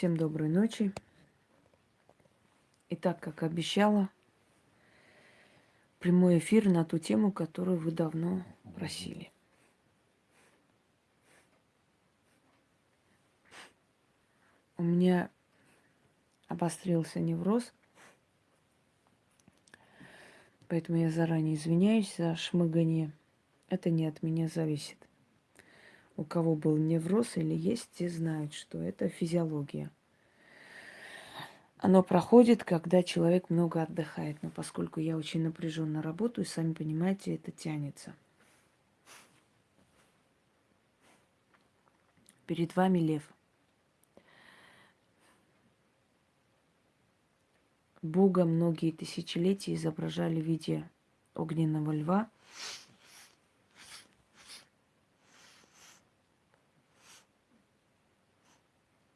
Всем доброй ночи. И так, как обещала, прямой эфир на ту тему, которую вы давно просили. У меня обострился невроз, поэтому я заранее извиняюсь за шмыгание. Это не от меня зависит. У кого был невроз или есть, те знают, что это физиология – оно проходит, когда человек много отдыхает. Но поскольку я очень напряженно работаю, сами понимаете, это тянется. Перед вами лев. Бога многие тысячелетия изображали в виде огненного льва.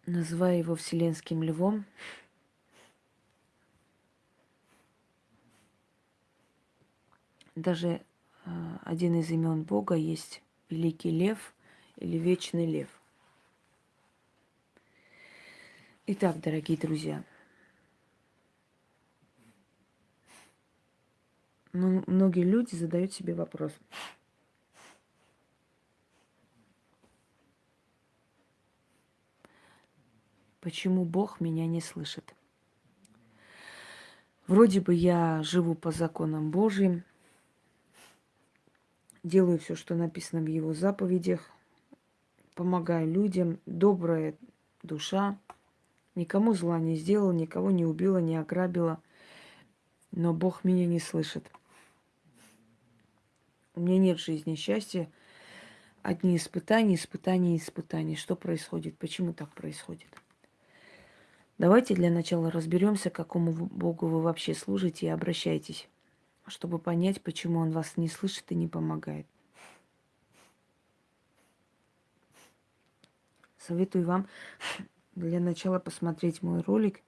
Называя его вселенским львом, даже э, один из имен Бога есть Великий Лев или Вечный Лев. Итак, дорогие друзья, ну, многие люди задают себе вопрос. Почему Бог меня не слышит? Вроде бы я живу по законам Божьим, делаю все, что написано в его заповедях, помогаю людям, добрая душа, никому зла не сделала, никого не убила, не ограбила, но Бог меня не слышит. У меня нет жизни счастья, одни испытания, испытания, испытания. Что происходит? Почему так происходит? Давайте для начала разберемся, какому Богу вы вообще служите и обращайтесь чтобы понять, почему он вас не слышит и не помогает. Советую вам для начала посмотреть мой ролик,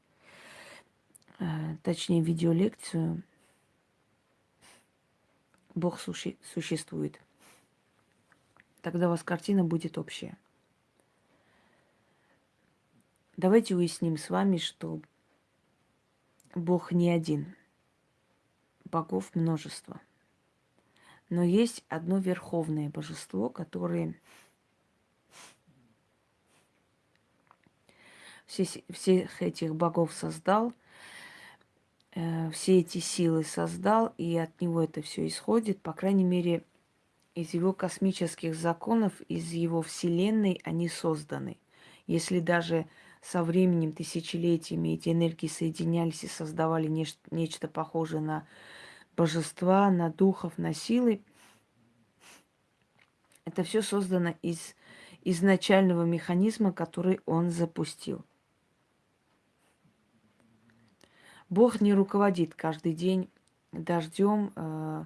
э, точнее видеолекцию «Бог суще- существует». Тогда у вас картина будет общая. Давайте уясним с вами, что Бог не один – богов множество. Но есть одно верховное божество, которое все, всех этих богов создал, э, все эти силы создал, и от него это все исходит, по крайней мере, из его космических законов, из его вселенной они созданы. Если даже со временем, тысячелетиями эти энергии соединялись и создавали нечто, нечто похожее на божества, на духов, на силы. Это все создано из изначального механизма, который он запустил. Бог не руководит каждый день дождем, э,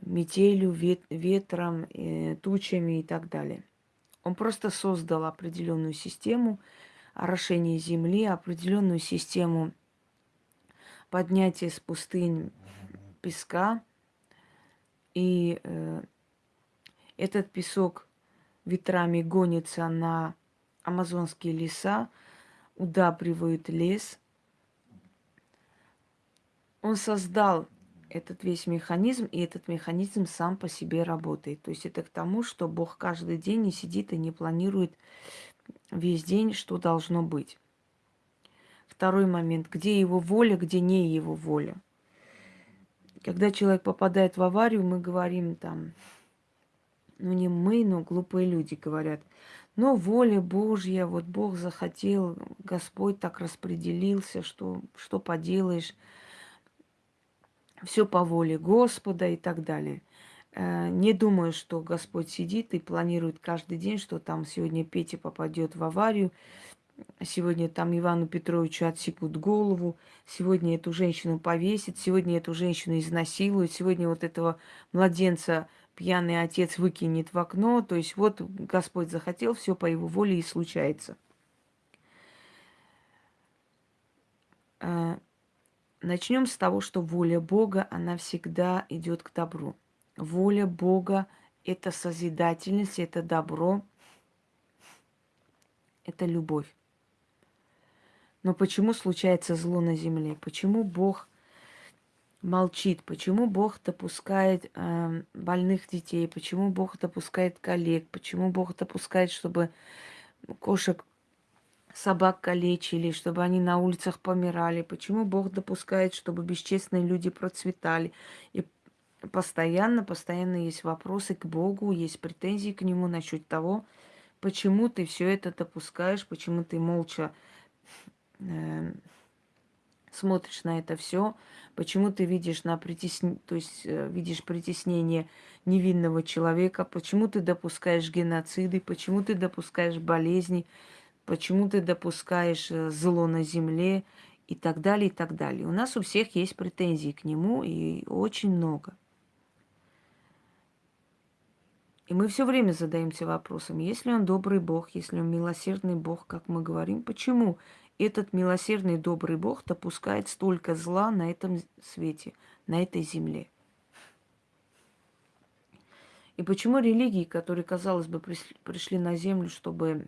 метелью, вет, ветром, э, тучами и так далее. Он просто создал определенную систему орошения земли, определенную систему поднятия с пустынь песка, и э, этот песок ветрами гонится на амазонские леса, удабривает лес. Он создал этот весь механизм, и этот механизм сам по себе работает. То есть это к тому, что Бог каждый день не сидит и не планирует весь день, что должно быть. Второй момент, где его воля, где не его воля – когда человек попадает в аварию, мы говорим там, ну не мы, но глупые люди говорят, но воля Божья, вот Бог захотел, Господь так распределился, что, что поделаешь, все по воле Господа и так далее. Э, не думаю, что Господь сидит и планирует каждый день, что там сегодня Петя попадет в аварию, Сегодня там Ивану Петровичу отсекут голову, сегодня эту женщину повесят, сегодня эту женщину изнасилуют, сегодня вот этого младенца пьяный отец выкинет в окно. То есть вот Господь захотел, все по его воле и случается. А, Начнем с того, что воля Бога, она всегда идет к добру. Воля Бога – это созидательность, это добро, это любовь. Но почему случается зло на земле? Почему Бог молчит? Почему Бог допускает э, больных детей? Почему Бог допускает коллег? Почему Бог допускает, чтобы кошек, собак калечили, чтобы они на улицах помирали? Почему Бог допускает, чтобы бесчестные люди процветали? И постоянно, постоянно есть вопросы к Богу, есть претензии к Нему насчет того, почему ты все это допускаешь, почему ты молча э, смотришь на это все, почему ты видишь на притесн... то есть э, видишь притеснение невинного человека, почему ты допускаешь геноциды, почему ты допускаешь болезни, почему ты допускаешь э, зло на земле и так далее, и так далее. У нас у всех есть претензии к нему, и очень много. И мы все время задаемся вопросом, если он добрый Бог, если он милосердный Бог, как мы говорим, почему этот милосердный добрый Бог допускает столько зла на этом свете, на этой земле? И почему религии, которые, казалось бы, пришли на землю, чтобы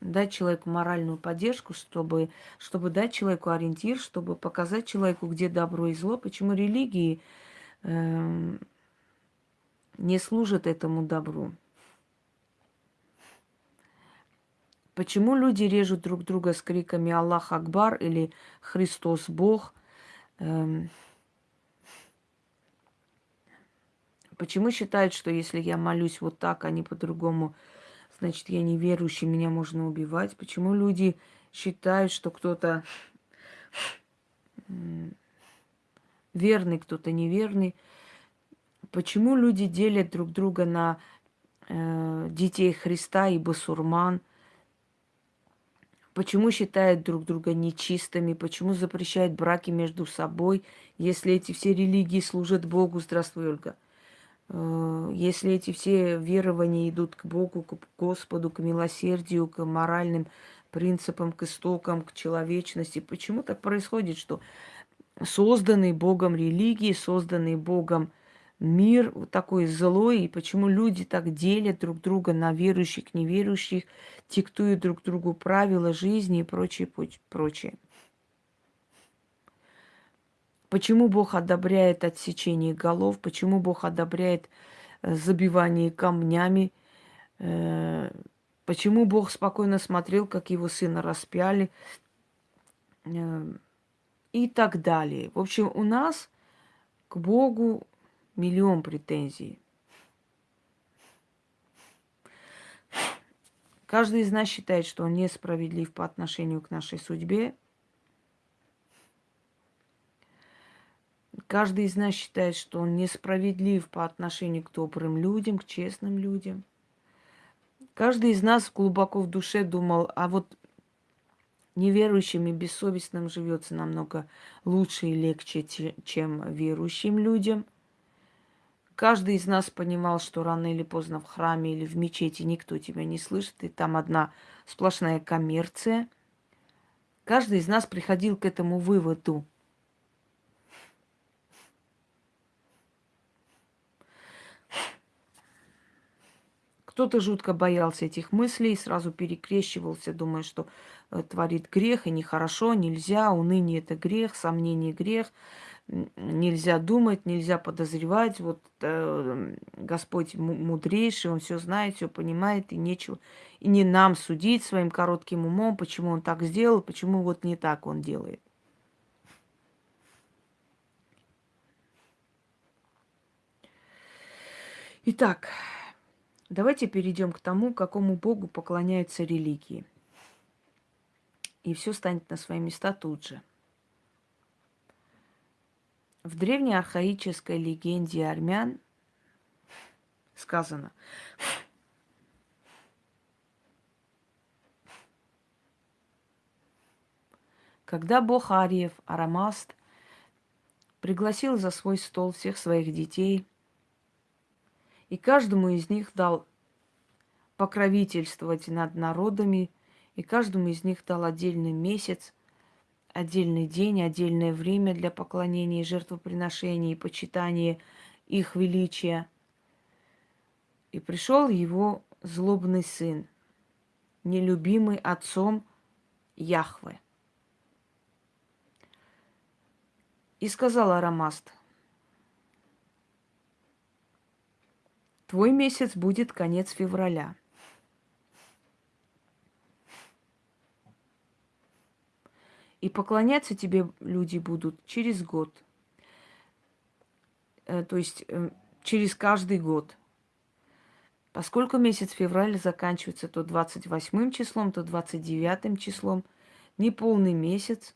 дать человеку моральную поддержку, чтобы, чтобы дать человеку ориентир, чтобы показать человеку, где добро и зло, почему религии э, не служат этому добру. Почему люди режут друг друга с криками «Аллах Акбар» или «Христос Бог»? Эм... Почему считают, что если я молюсь вот так, а не по-другому, значит, я неверующий, меня можно убивать? Почему люди считают, что кто-то верный, кто-то неверный? Почему люди делят друг друга на э, детей Христа и басурман? Почему считают друг друга нечистыми? Почему запрещают браки между собой, если эти все религии служат Богу? Здравствуй, Ольга. Э, если эти все верования идут к Богу, к Господу, к милосердию, к моральным принципам, к истокам, к человечности, почему так происходит, что созданные Богом религии, созданные Богом мир такой злой, и почему люди так делят друг друга на верующих, неверующих, диктуют друг другу правила жизни и прочее, прочее. Почему Бог одобряет отсечение голов, почему Бог одобряет э, забивание камнями, э, почему Бог спокойно смотрел, как его сына распяли э, и так далее. В общем, у нас к Богу миллион претензий. Каждый из нас считает, что он несправедлив по отношению к нашей судьбе. Каждый из нас считает, что он несправедлив по отношению к добрым людям, к честным людям. Каждый из нас глубоко в душе думал, а вот неверующим и бессовестным живется намного лучше и легче, чем верующим людям – Каждый из нас понимал, что рано или поздно в храме или в мечети никто тебя не слышит, и там одна сплошная коммерция. Каждый из нас приходил к этому выводу. Кто-то жутко боялся этих мыслей, сразу перекрещивался, думая, что э, творит грех, и нехорошо, нельзя, уныние – это грех, сомнение – грех – нельзя думать, нельзя подозревать. Вот э, Господь мудрейший, Он все знает, все понимает, и нечего. И не нам судить своим коротким умом, почему Он так сделал, почему вот не так Он делает. Итак, давайте перейдем к тому, какому Богу поклоняются религии. И все станет на свои места тут же. В древней архаической легенде армян сказано, когда бог Ариев, Арамаст, пригласил за свой стол всех своих детей, и каждому из них дал покровительствовать над народами, и каждому из них дал отдельный месяц, отдельный день, отдельное время для поклонения жертвоприношения и почитания их величия. И пришел его злобный сын нелюбимый отцом Яхве. И сказал Арамаст, твой месяц будет конец февраля. И поклоняться тебе люди будут через год. Э, то есть э, через каждый год. Поскольку месяц февраль заканчивается то 28 числом, то 29 числом, не полный месяц,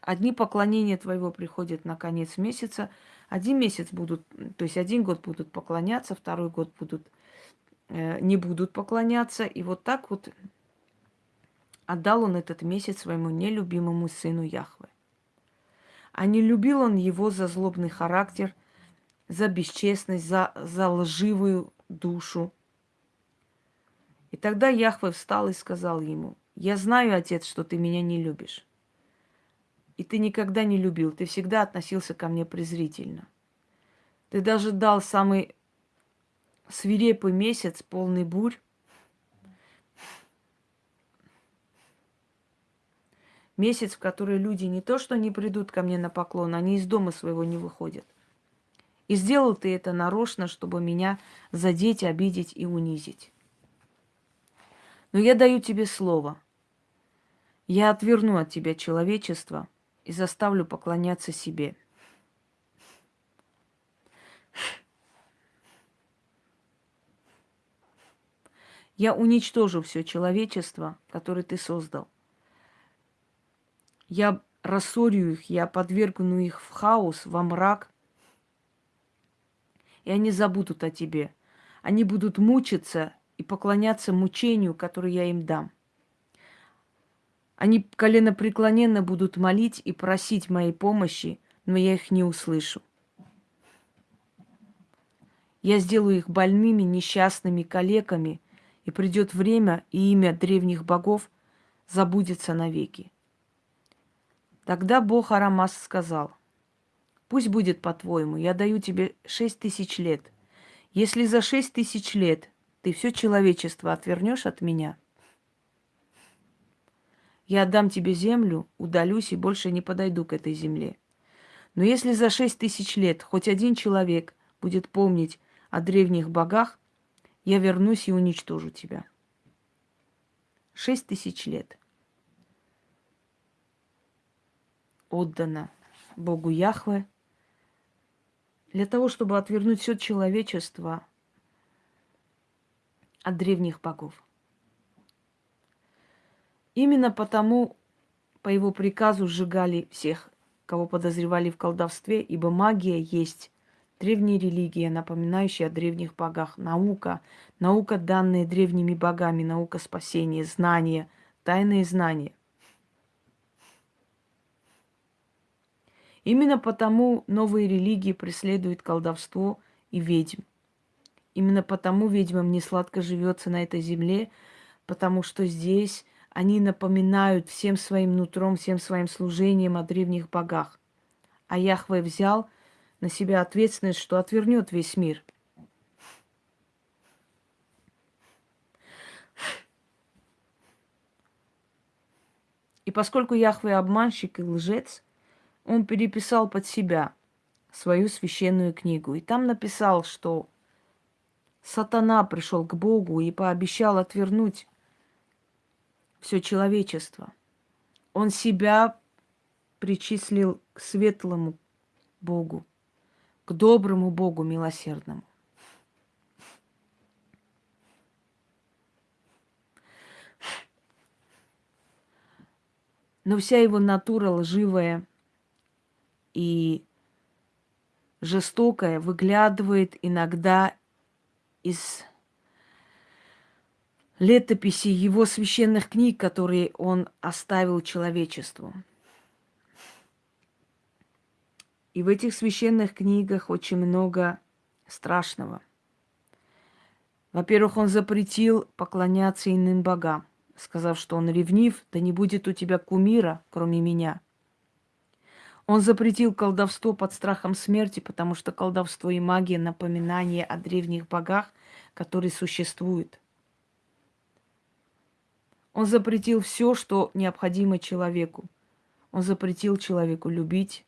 Одни поклонения твоего приходят на конец месяца, один месяц будут, то есть один год будут поклоняться, второй год будут не будут поклоняться. И вот так вот отдал он этот месяц своему нелюбимому сыну Яхве. А не любил он его за злобный характер, за бесчестность, за, за лживую душу. И тогда Яхве встал и сказал ему, я знаю, отец, что ты меня не любишь. И ты никогда не любил, ты всегда относился ко мне презрительно. Ты даже дал самый свирепый месяц, полный бурь. Месяц, в который люди не то что не придут ко мне на поклон, они из дома своего не выходят. И сделал ты это нарочно, чтобы меня задеть, обидеть и унизить. Но я даю тебе слово. Я отверну от тебя человечество и заставлю поклоняться себе. Я уничтожу все человечество, которое ты создал. Я рассорю их, я подвергну их в хаос, во мрак, и они забудут о тебе. Они будут мучиться и поклоняться мучению, которое я им дам. Они коленопреклоненно будут молить и просить моей помощи, но я их не услышу. Я сделаю их больными, несчастными, калеками, и придет время, и имя древних богов забудется навеки. Тогда Бог Арамас сказал, пусть будет по-твоему, я даю тебе шесть тысяч лет. Если за шесть тысяч лет ты все человечество отвернешь от меня, я отдам тебе землю, удалюсь и больше не подойду к этой земле. Но если за шесть тысяч лет хоть один человек будет помнить о древних богах, я вернусь и уничтожу тебя. Шесть тысяч лет отдано Богу Яхве для того, чтобы отвернуть все человечество от древних богов. Именно потому по его приказу сжигали всех, кого подозревали в колдовстве, ибо магия есть древняя религия, напоминающая о древних богах, наука, наука, данная древними богами, наука спасения, знания, тайные знания. Именно потому новые религии преследуют колдовство и ведьм. Именно потому ведьмам не сладко живется на этой земле, потому что здесь они напоминают всем своим нутром, всем своим служением о древних богах. А Яхве взял на себя ответственность, что отвернет весь мир. И поскольку Яхве обманщик и лжец, он переписал под себя свою священную книгу. И там написал, что сатана пришел к Богу и пообещал отвернуть все человечество. Он себя причислил к светлому Богу, доброму Богу милосердному. Но вся его натура лживая и жестокая выглядывает иногда из летописи его священных книг, которые он оставил человечеству. И в этих священных книгах очень много страшного. Во-первых, он запретил поклоняться иным богам, сказав, что он ревнив, да не будет у тебя кумира, кроме меня. Он запретил колдовство под страхом смерти, потому что колдовство и магия – напоминание о древних богах, которые существуют. Он запретил все, что необходимо человеку. Он запретил человеку любить.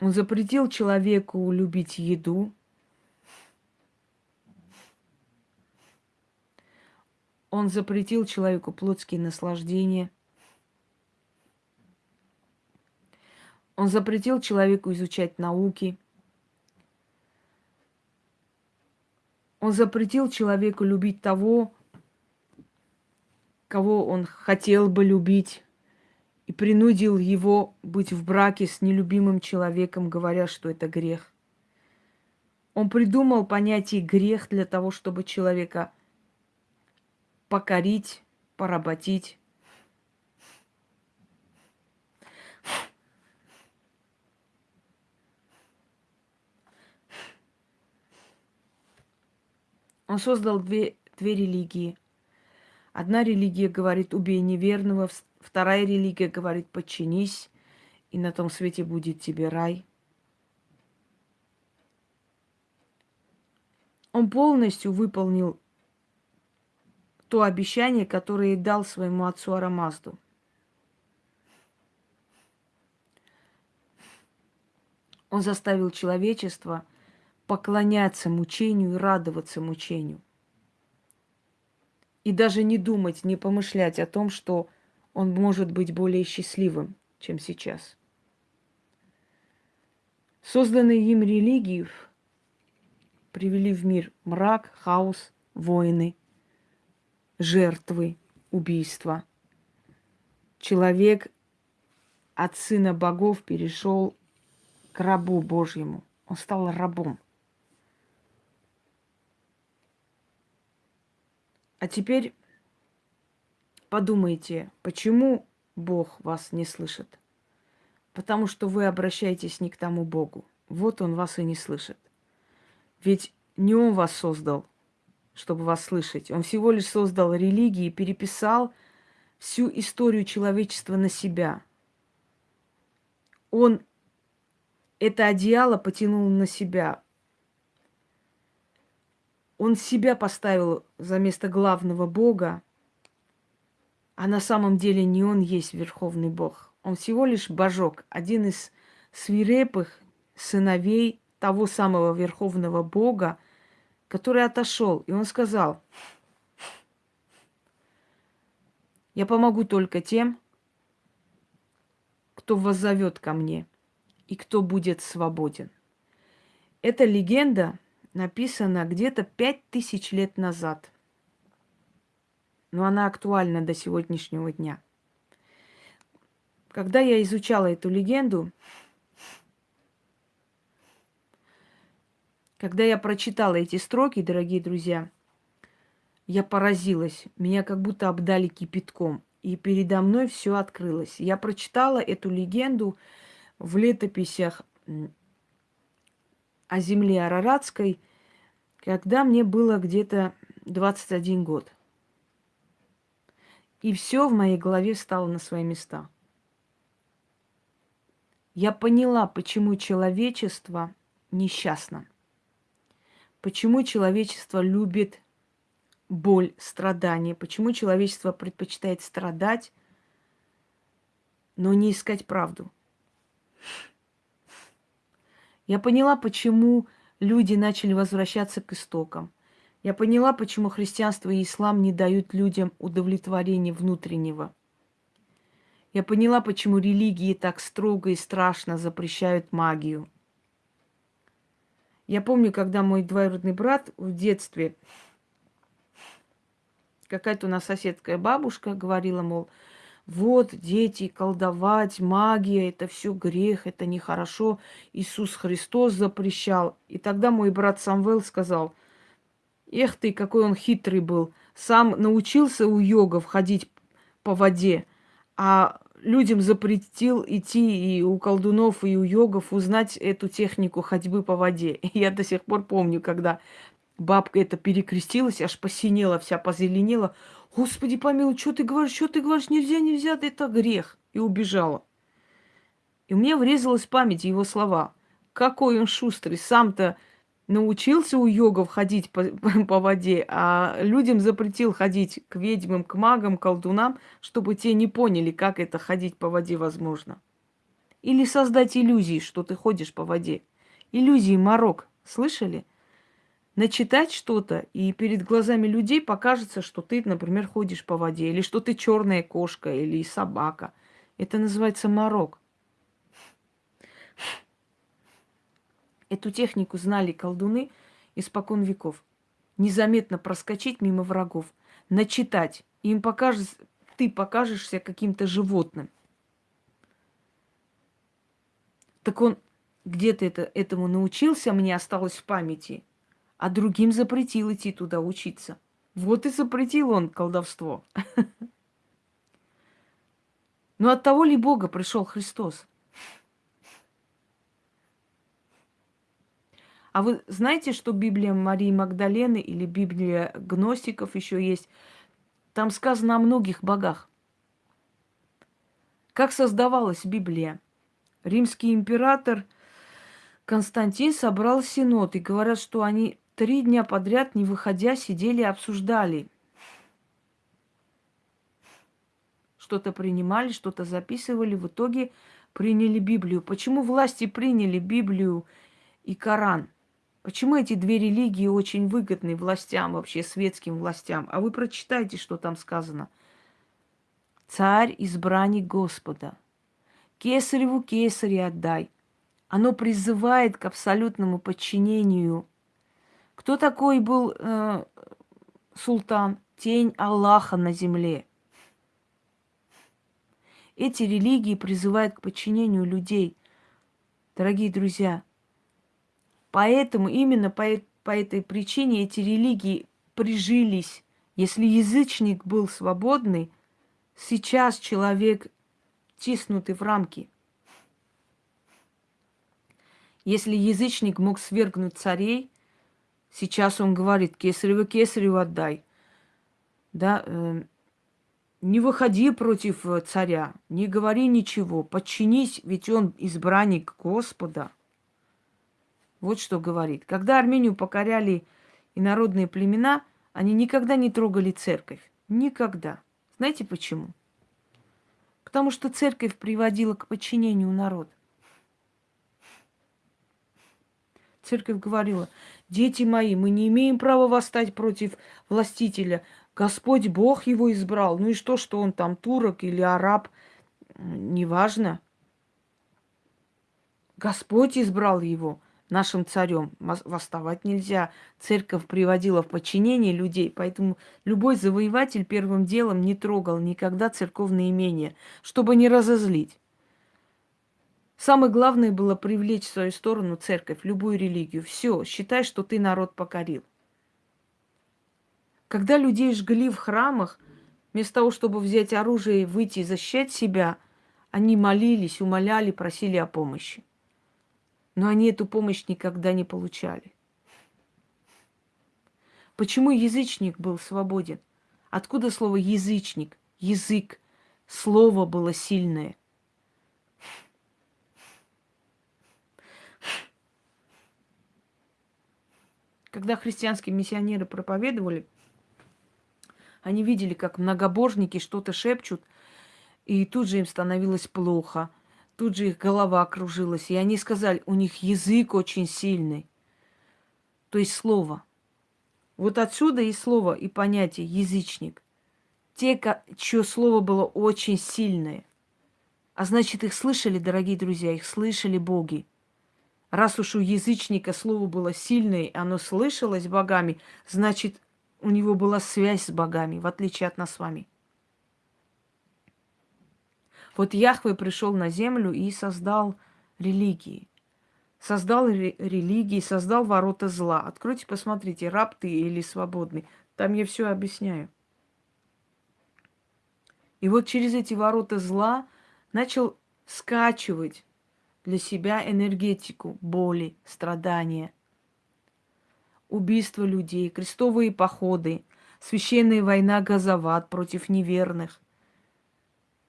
Он запретил человеку любить еду. Он запретил человеку плотские наслаждения. Он запретил человеку изучать науки. Он запретил человеку любить того, кого он хотел бы любить, и принудил его быть в браке с нелюбимым человеком, говоря, что это грех. Он придумал понятие грех для того, чтобы человека – покорить, поработить. Он создал две, две религии. Одна религия говорит «убей неверного», вторая религия говорит «подчинись, и на том свете будет тебе рай». Он полностью выполнил то обещание, которое дал своему отцу Арамазду. Он заставил человечество поклоняться мучению и радоваться мучению. И даже не думать, не помышлять о том, что он может быть более счастливым, чем сейчас. Созданные им религии привели в мир мрак, хаос, войны – жертвы убийства. Человек от сына богов перешел к рабу Божьему. Он стал рабом. А теперь подумайте, почему Бог вас не слышит? Потому что вы обращаетесь не к тому Богу. Вот Он вас и не слышит. Ведь не Он вас создал, чтобы вас слышать. Он всего лишь создал религии и переписал всю историю человечества на себя. Он это одеяло потянул на себя. Он себя поставил за место главного Бога, а на самом деле не он есть Верховный Бог. Он всего лишь божок, один из свирепых сыновей того самого Верховного Бога, который отошел, и он сказал, я помогу только тем, кто воззовет ко мне и кто будет свободен. Эта легенда написана где-то пять тысяч лет назад, но она актуальна до сегодняшнего дня. Когда я изучала эту легенду, Когда я прочитала эти строки, дорогие друзья, я поразилась. Меня как будто обдали кипятком. И передо мной все открылось. Я прочитала эту легенду в летописях о земле Араратской, когда мне было где-то 21 год. И все в моей голове стало на свои места. Я поняла, почему человечество несчастно. Почему человечество любит боль, страдания? Почему человечество предпочитает страдать, но не искать правду? Я поняла, почему люди начали возвращаться к истокам. Я поняла, почему христианство и ислам не дают людям удовлетворения внутреннего. Я поняла, почему религии так строго и страшно запрещают магию. Я помню, когда мой двоюродный брат в детстве, какая-то у нас соседская бабушка говорила, мол, вот дети, колдовать, магия, это все грех, это нехорошо. Иисус Христос запрещал. И тогда мой брат Самвел сказал, эх ты, какой он хитрый был. Сам научился у йогов ходить по воде, а людям запретил идти и у колдунов, и у йогов узнать эту технику ходьбы по воде. Я до сих пор помню, когда бабка это перекрестилась, аж посинела, вся позеленела. Господи помилуй, что ты говоришь, что ты говоришь, нельзя, нельзя, это грех. И убежала. И мне врезалась в память его слова. Какой он шустрый, сам-то научился у йогов ходить по, по воде, а людям запретил ходить к ведьмам, к магам, колдунам, чтобы те не поняли, как это ходить по воде возможно. Или создать иллюзии, что ты ходишь по воде. Иллюзии морок. Слышали? Начитать что-то, и перед глазами людей покажется, что ты, например, ходишь по воде, или что ты черная кошка, или собака. Это называется морок. Эту технику знали колдуны испокон веков. Незаметно проскочить мимо врагов, начитать. Им покажется, ты покажешься каким-то животным. Так он где-то это, этому научился, мне осталось в памяти, а другим запретил идти туда учиться. Вот и запретил он колдовство. Но от того ли Бога пришел Христос? А вы знаете, что Библия Марии Магдалены или Библия гностиков еще есть? Там сказано о многих богах. Как создавалась Библия? Римский император Константин собрал синод, и говорят, что они три дня подряд, не выходя, сидели и обсуждали. Что-то принимали, что-то записывали, в итоге приняли Библию. Почему власти приняли Библию и Коран? Почему эти две религии очень выгодны властям, вообще светским властям? А вы прочитайте, что там сказано. Царь избранник Господа. Кесареву кесаре отдай. Оно призывает к абсолютному подчинению. Кто такой был э, султан? Тень Аллаха на земле. Эти религии призывают к подчинению людей. Дорогие друзья, Поэтому именно по, по этой причине эти религии прижились. Если язычник был свободный, сейчас человек тиснутый в рамки. Если язычник мог свергнуть царей, сейчас он говорит, кесарево кесареву отдай. Да, э, не выходи против э, царя, не говори ничего, подчинись, ведь он избранник Господа. Вот что говорит. Когда Армению покоряли инородные племена, они никогда не трогали церковь. Никогда. Знаете почему? Потому что церковь приводила к подчинению народ. Церковь говорила, дети мои, мы не имеем права восстать против властителя. Господь Бог его избрал. Ну и что, что он там турок или араб, неважно. Господь избрал его нашим царем. Восставать нельзя. Церковь приводила в подчинение людей, поэтому любой завоеватель первым делом не трогал никогда церковные имения, чтобы не разозлить. Самое главное было привлечь в свою сторону церковь, любую религию. Все, считай, что ты народ покорил. Когда людей жгли в храмах, вместо того, чтобы взять оружие и выйти и защищать себя, они молились, умоляли, просили о помощи но они эту помощь никогда не получали. Почему язычник был свободен? Откуда слово язычник? Язык. Слово было сильное. Когда христианские миссионеры проповедовали, они видели, как многобожники что-то шепчут, и тут же им становилось плохо – Тут же их голова кружилась, и они сказали, у них язык очень сильный. То есть слово. Вот отсюда и слово, и понятие язычник. Те, чье слово было очень сильное. А значит, их слышали, дорогие друзья, их слышали боги. Раз уж у язычника слово было сильное, оно слышалось богами, значит, у него была связь с богами, в отличие от нас с вами. Вот Яхве пришел на землю и создал религии. Создал ре- религии, создал ворота зла. Откройте, посмотрите, раб ты или свободный. Там я все объясняю. И вот через эти ворота зла начал скачивать для себя энергетику боли, страдания, убийства людей, крестовые походы, священная война Газават против неверных,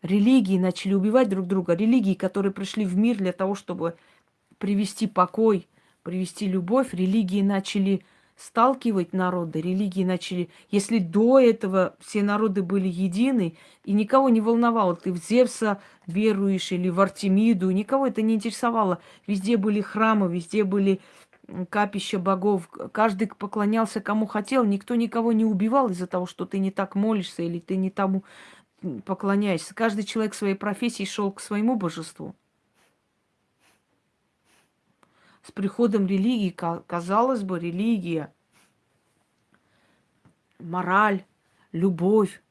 Религии начали убивать друг друга. Религии, которые пришли в мир для того, чтобы привести покой, привести любовь. Религии начали сталкивать народы, религии начали... Если до этого все народы были едины, и никого не волновало, ты в Зевса веруешь или в Артемиду, никого это не интересовало. Везде были храмы, везде были капища богов. Каждый поклонялся кому хотел, никто никого не убивал из-за того, что ты не так молишься или ты не тому поклоняешься. Каждый человек своей профессии шел к своему божеству. С приходом религии, казалось бы, религия, мораль, любовь,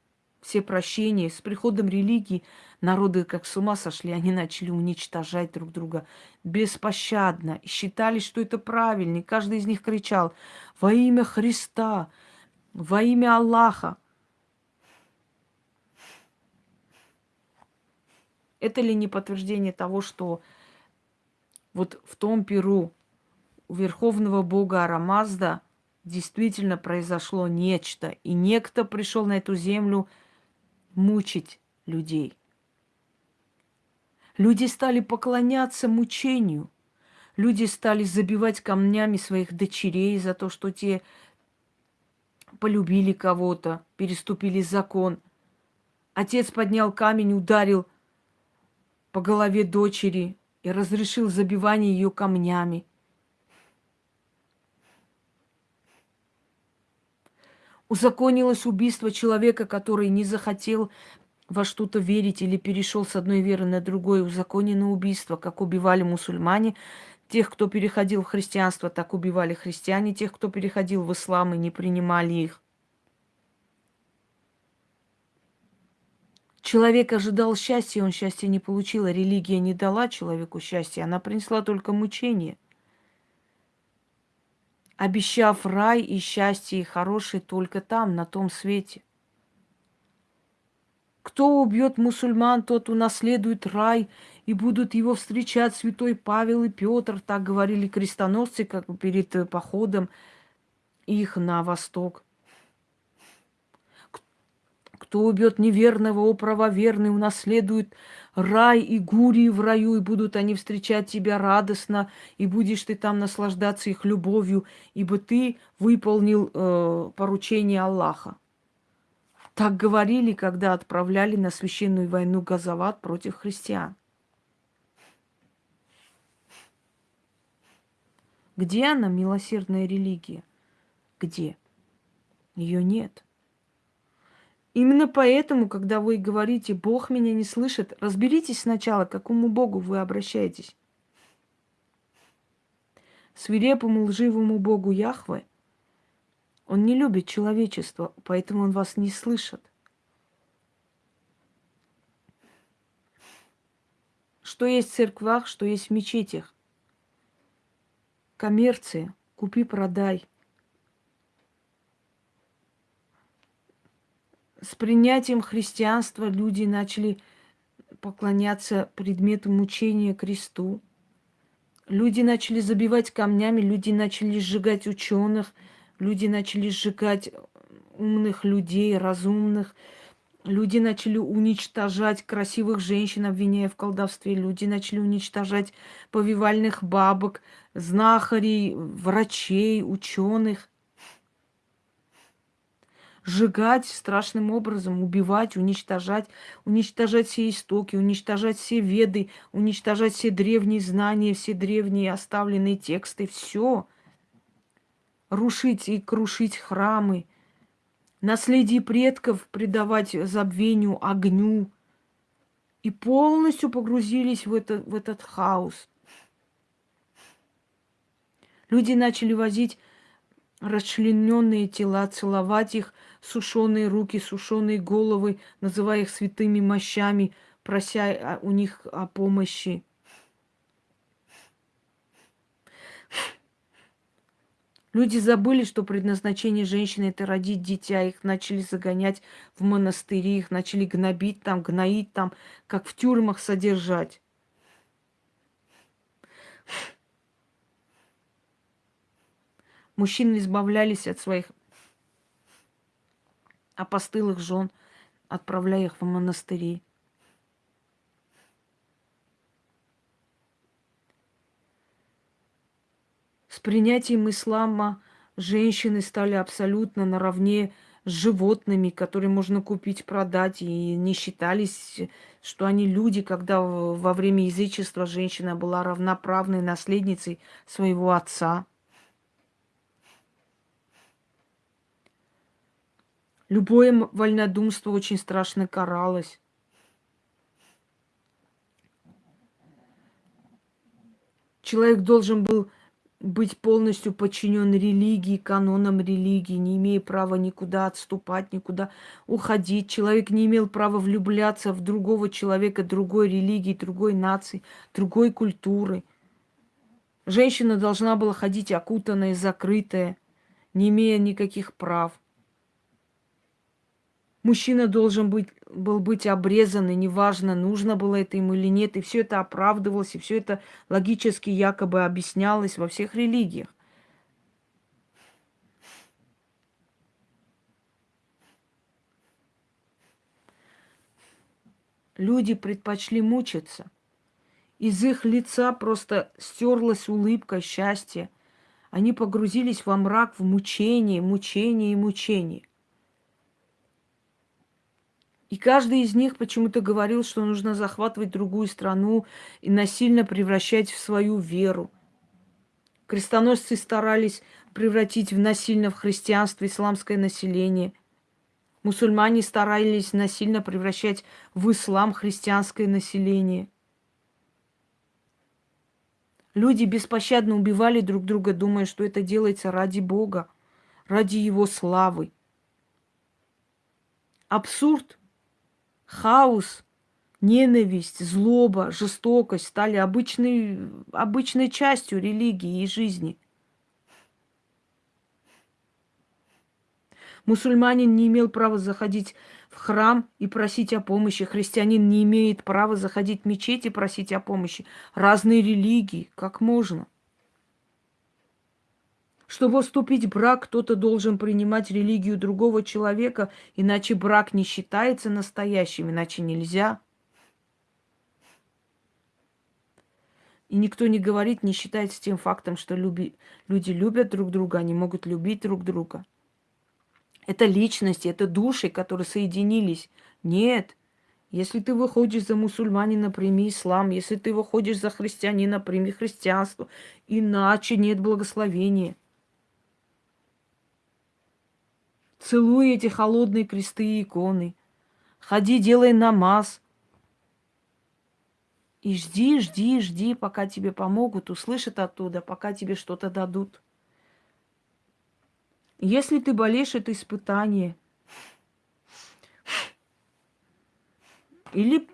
все прощения. С приходом религии народы как с ума сошли, они начали уничтожать друг друга беспощадно. Считали, что это правильно. И каждый из них кричал во имя Христа, во имя Аллаха. Это ли не подтверждение того, что вот в том Перу у верховного бога Арамазда действительно произошло нечто, и некто пришел на эту землю мучить людей. Люди стали поклоняться мучению. Люди стали забивать камнями своих дочерей за то, что те полюбили кого-то, переступили закон. Отец поднял камень, ударил по голове дочери, и разрешил забивание ее камнями. Узаконилось убийство человека, который не захотел во что-то верить или перешел с одной веры на другое. Узаконено убийство, как убивали мусульмане. Тех, кто переходил в христианство, так убивали христиане. Тех, кто переходил в ислам и не принимали их. Человек ожидал счастья, он счастья не получил. А религия не дала человеку счастья, она принесла только мучение. Обещав рай и счастье, и хорошее только там, на том свете. Кто убьет мусульман, тот унаследует рай, и будут его встречать святой Павел и Петр, так говорили крестоносцы, как перед походом их на восток. Кто убьет неверного, о правоверный, унаследует рай и гурии в раю, и будут они встречать тебя радостно, и будешь ты там наслаждаться их любовью, ибо ты выполнил э, поручение Аллаха. Так говорили, когда отправляли на священную войну Газават против христиан. Где она, милосердная религия? Где? Ее нет. Именно поэтому, когда вы говорите, Бог меня не слышит, разберитесь сначала, к какому Богу вы обращаетесь. Свирепому лживому Богу Яхве он не любит человечество, поэтому он вас не слышит. Что есть в церквах, что есть в мечетях. Коммерция, купи-продай – с принятием христианства люди начали поклоняться предмету мучения кресту. Люди начали забивать камнями, люди начали сжигать ученых, люди начали сжигать умных людей, разумных. Люди начали уничтожать красивых женщин, обвиняя в колдовстве. Люди начали уничтожать повивальных бабок, знахарей, врачей, ученых сжигать страшным образом, убивать, уничтожать, уничтожать все истоки, уничтожать все веды, уничтожать все древние знания, все древние оставленные тексты, все. Рушить и крушить храмы, наследие предков предавать забвению, огню. И полностью погрузились в, это, в этот хаос. Люди начали возить расчлененные тела, целовать их, сушеные руки, сушеные головы, называя их святыми мощами, прося у них о помощи. Люди забыли, что предназначение женщины это родить дитя. Их начали загонять в монастыри, их начали гнобить там, гноить там, как в тюрьмах содержать. Мужчины избавлялись от своих а постылых жен, отправляя их в монастыри. С принятием ислама женщины стали абсолютно наравне с животными, которые можно купить, продать, и не считались, что они люди, когда во время язычества женщина была равноправной наследницей своего отца. Любое вольнодумство очень страшно каралось. Человек должен был быть полностью подчинен религии, канонам религии, не имея права никуда отступать, никуда уходить. Человек не имел права влюбляться в другого человека, другой религии, другой нации, другой культуры. Женщина должна была ходить окутанная, закрытая, не имея никаких прав. Мужчина должен быть, был быть обрезан, и неважно, нужно было это ему или нет. И все это оправдывалось, и все это логически якобы объяснялось во всех религиях. Люди предпочли мучиться. Из их лица просто стерлась улыбка счастья. Они погрузились во мрак, в мучение, мучение и мучение. И каждый из них почему-то говорил, что нужно захватывать другую страну и насильно превращать в свою веру. Крестоносцы старались превратить в насильно в христианство исламское население. Мусульмане старались насильно превращать в ислам христианское население. Люди беспощадно убивали друг друга, думая, что это делается ради Бога, ради Его славы. Абсурд – хаос, ненависть, злоба, жестокость стали обычной, обычной частью религии и жизни. Мусульманин не имел права заходить в храм и просить о помощи. Христианин не имеет права заходить в мечеть и просить о помощи. Разные религии, как можно? Чтобы вступить в брак, кто-то должен принимать религию другого человека, иначе брак не считается настоящим, иначе нельзя. И никто не говорит, не считается тем фактом, что люби... люди любят друг друга, они могут любить друг друга. Это личности, это души, которые соединились. Нет. Если ты выходишь за мусульманина, прими ислам. Если ты выходишь за христианина, прими христианство. Иначе нет благословения. Целуй эти холодные кресты и иконы. Ходи, делай намаз. И жди, жди, жди, пока тебе помогут, услышат оттуда, пока тебе что-то дадут. Если ты болеешь, это испытание. Или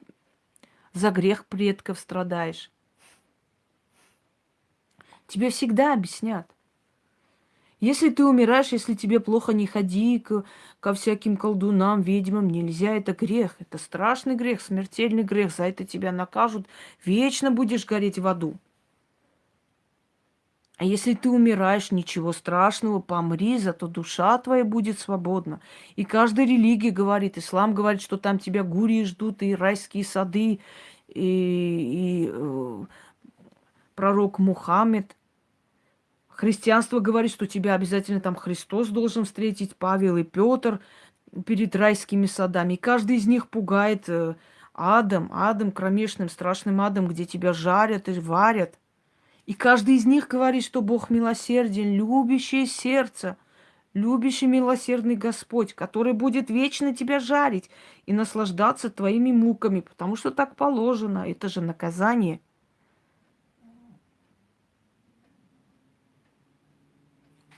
за грех предков страдаешь. Тебе всегда объяснят. Если ты умираешь, если тебе плохо, не ходи к, ко всяким колдунам, ведьмам. Нельзя, это грех. Это страшный грех, смертельный грех. За это тебя накажут. Вечно будешь гореть в аду. А если ты умираешь, ничего страшного, помри, зато душа твоя будет свободна. И каждая религия говорит, ислам говорит, что там тебя гурии ждут, и райские сады, и, и э, пророк Мухаммед. Христианство говорит, что тебя обязательно там Христос должен встретить, Павел и Петр перед райскими садами. И каждый из них пугает э, адом, адом кромешным, страшным адом, где тебя жарят и варят. И каждый из них говорит, что Бог милосерден, любящее сердце, любящий милосердный Господь, который будет вечно тебя жарить и наслаждаться твоими муками, потому что так положено, это же наказание –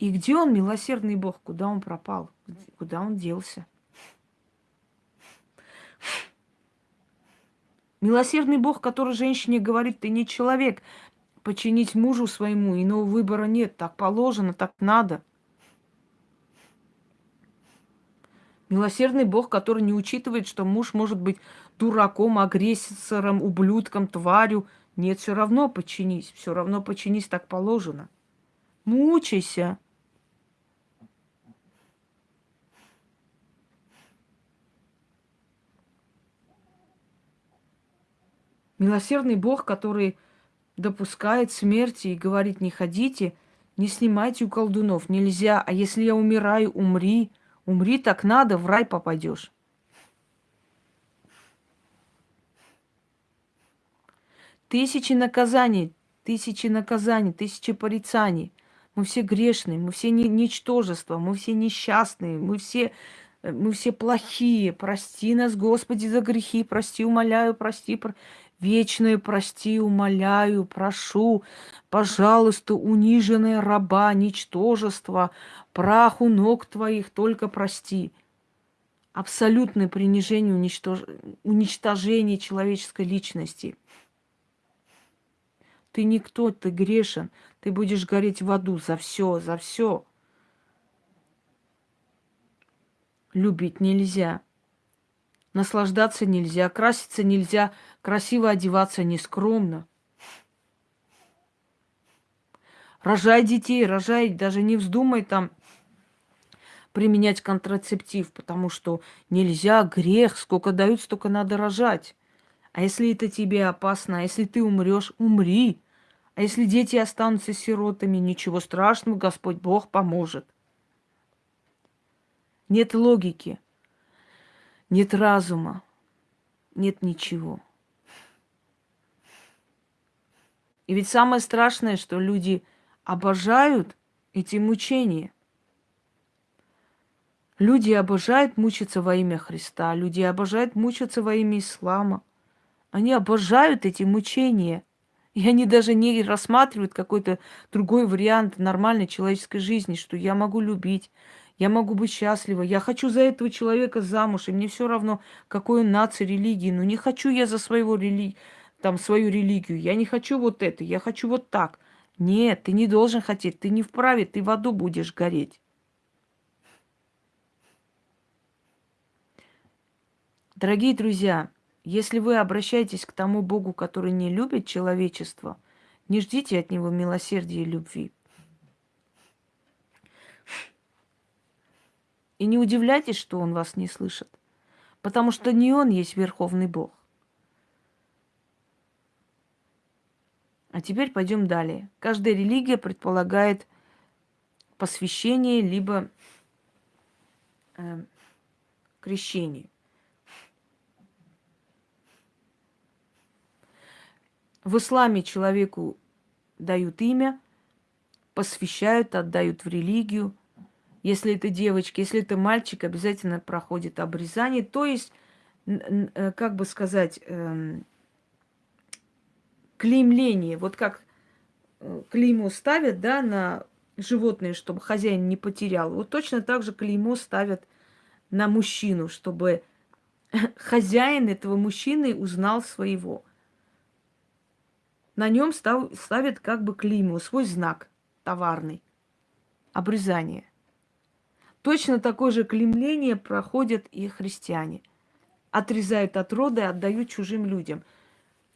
И где он, милосердный Бог? Куда он пропал? Куда он делся? Милосердный Бог, который женщине говорит, ты не человек, починить мужу своему, иного выбора нет, так положено, так надо. Милосердный Бог, который не учитывает, что муж может быть дураком, агрессором, ублюдком, тварью. Нет, все равно подчинись, все равно подчинись, так положено. Мучайся. Милосердный Бог, который допускает смерти и говорит, не ходите, Не снимайте у колдунов, нельзя. А если я умираю, умри. Умри так надо, в рай попадешь. Тысячи наказаний, тысячи наказаний, тысячи порицаний. Мы все грешные, мы все не, ничтожества, мы все несчастные, мы все, э, мы все плохие. Прости нас, Господи, за грехи, прости, умоляю, прости. Про... Вечное прости, умоляю, прошу, пожалуйста, униженная раба, ничтожество, праху ног твоих только прости. Абсолютное принижение, уничтож... уничтожение человеческой личности. Ты никто, ты грешен, ты будешь гореть в аду за все, за все. Любить нельзя. Наслаждаться нельзя, краситься нельзя, красиво одеваться нескромно. Рожай детей, рожай, даже не вздумай там применять контрацептив, потому что нельзя, грех, сколько дают, столько надо рожать. А если это тебе опасно, а если ты умрешь, умри. А если дети останутся сиротами, ничего страшного, Господь Бог поможет. Нет логики нет разума, нет ничего. И ведь самое страшное, что люди обожают эти мучения. Люди обожают мучиться во имя Христа, люди обожают мучиться во имя ислама. Они обожают эти мучения. И они даже не рассматривают какой-то другой вариант нормальной человеческой жизни, что я могу любить, я могу быть счастлива, я хочу за этого человека замуж, и мне все равно, какой он нации, религии, но не хочу я за своего рели... там, свою религию, я не хочу вот это, я хочу вот так. Нет, ты не должен хотеть, ты не вправе, ты в аду будешь гореть. Дорогие друзья, если вы обращаетесь к тому Богу, который не любит человечество, не ждите от него милосердия и любви. И не удивляйтесь, что он вас не слышит. Потому что не он есть Верховный Бог. А теперь пойдем далее. Каждая религия предполагает посвящение либо э, крещение. В исламе человеку дают имя, посвящают, отдают в религию – если это девочка, если это мальчик, обязательно проходит обрезание. То есть, э, как бы сказать, эм, клеймление. Вот как э, клеймо ставят, да, на животные, чтобы хозяин не потерял. Вот точно так же клеймо ставят на мужчину, чтобы хозяин этого мужчины узнал своего. На нем ставят как бы клеймо, свой знак товарный. Обрезание. Точно такое же клемление проходят и христиане. Отрезают от рода и отдают чужим людям.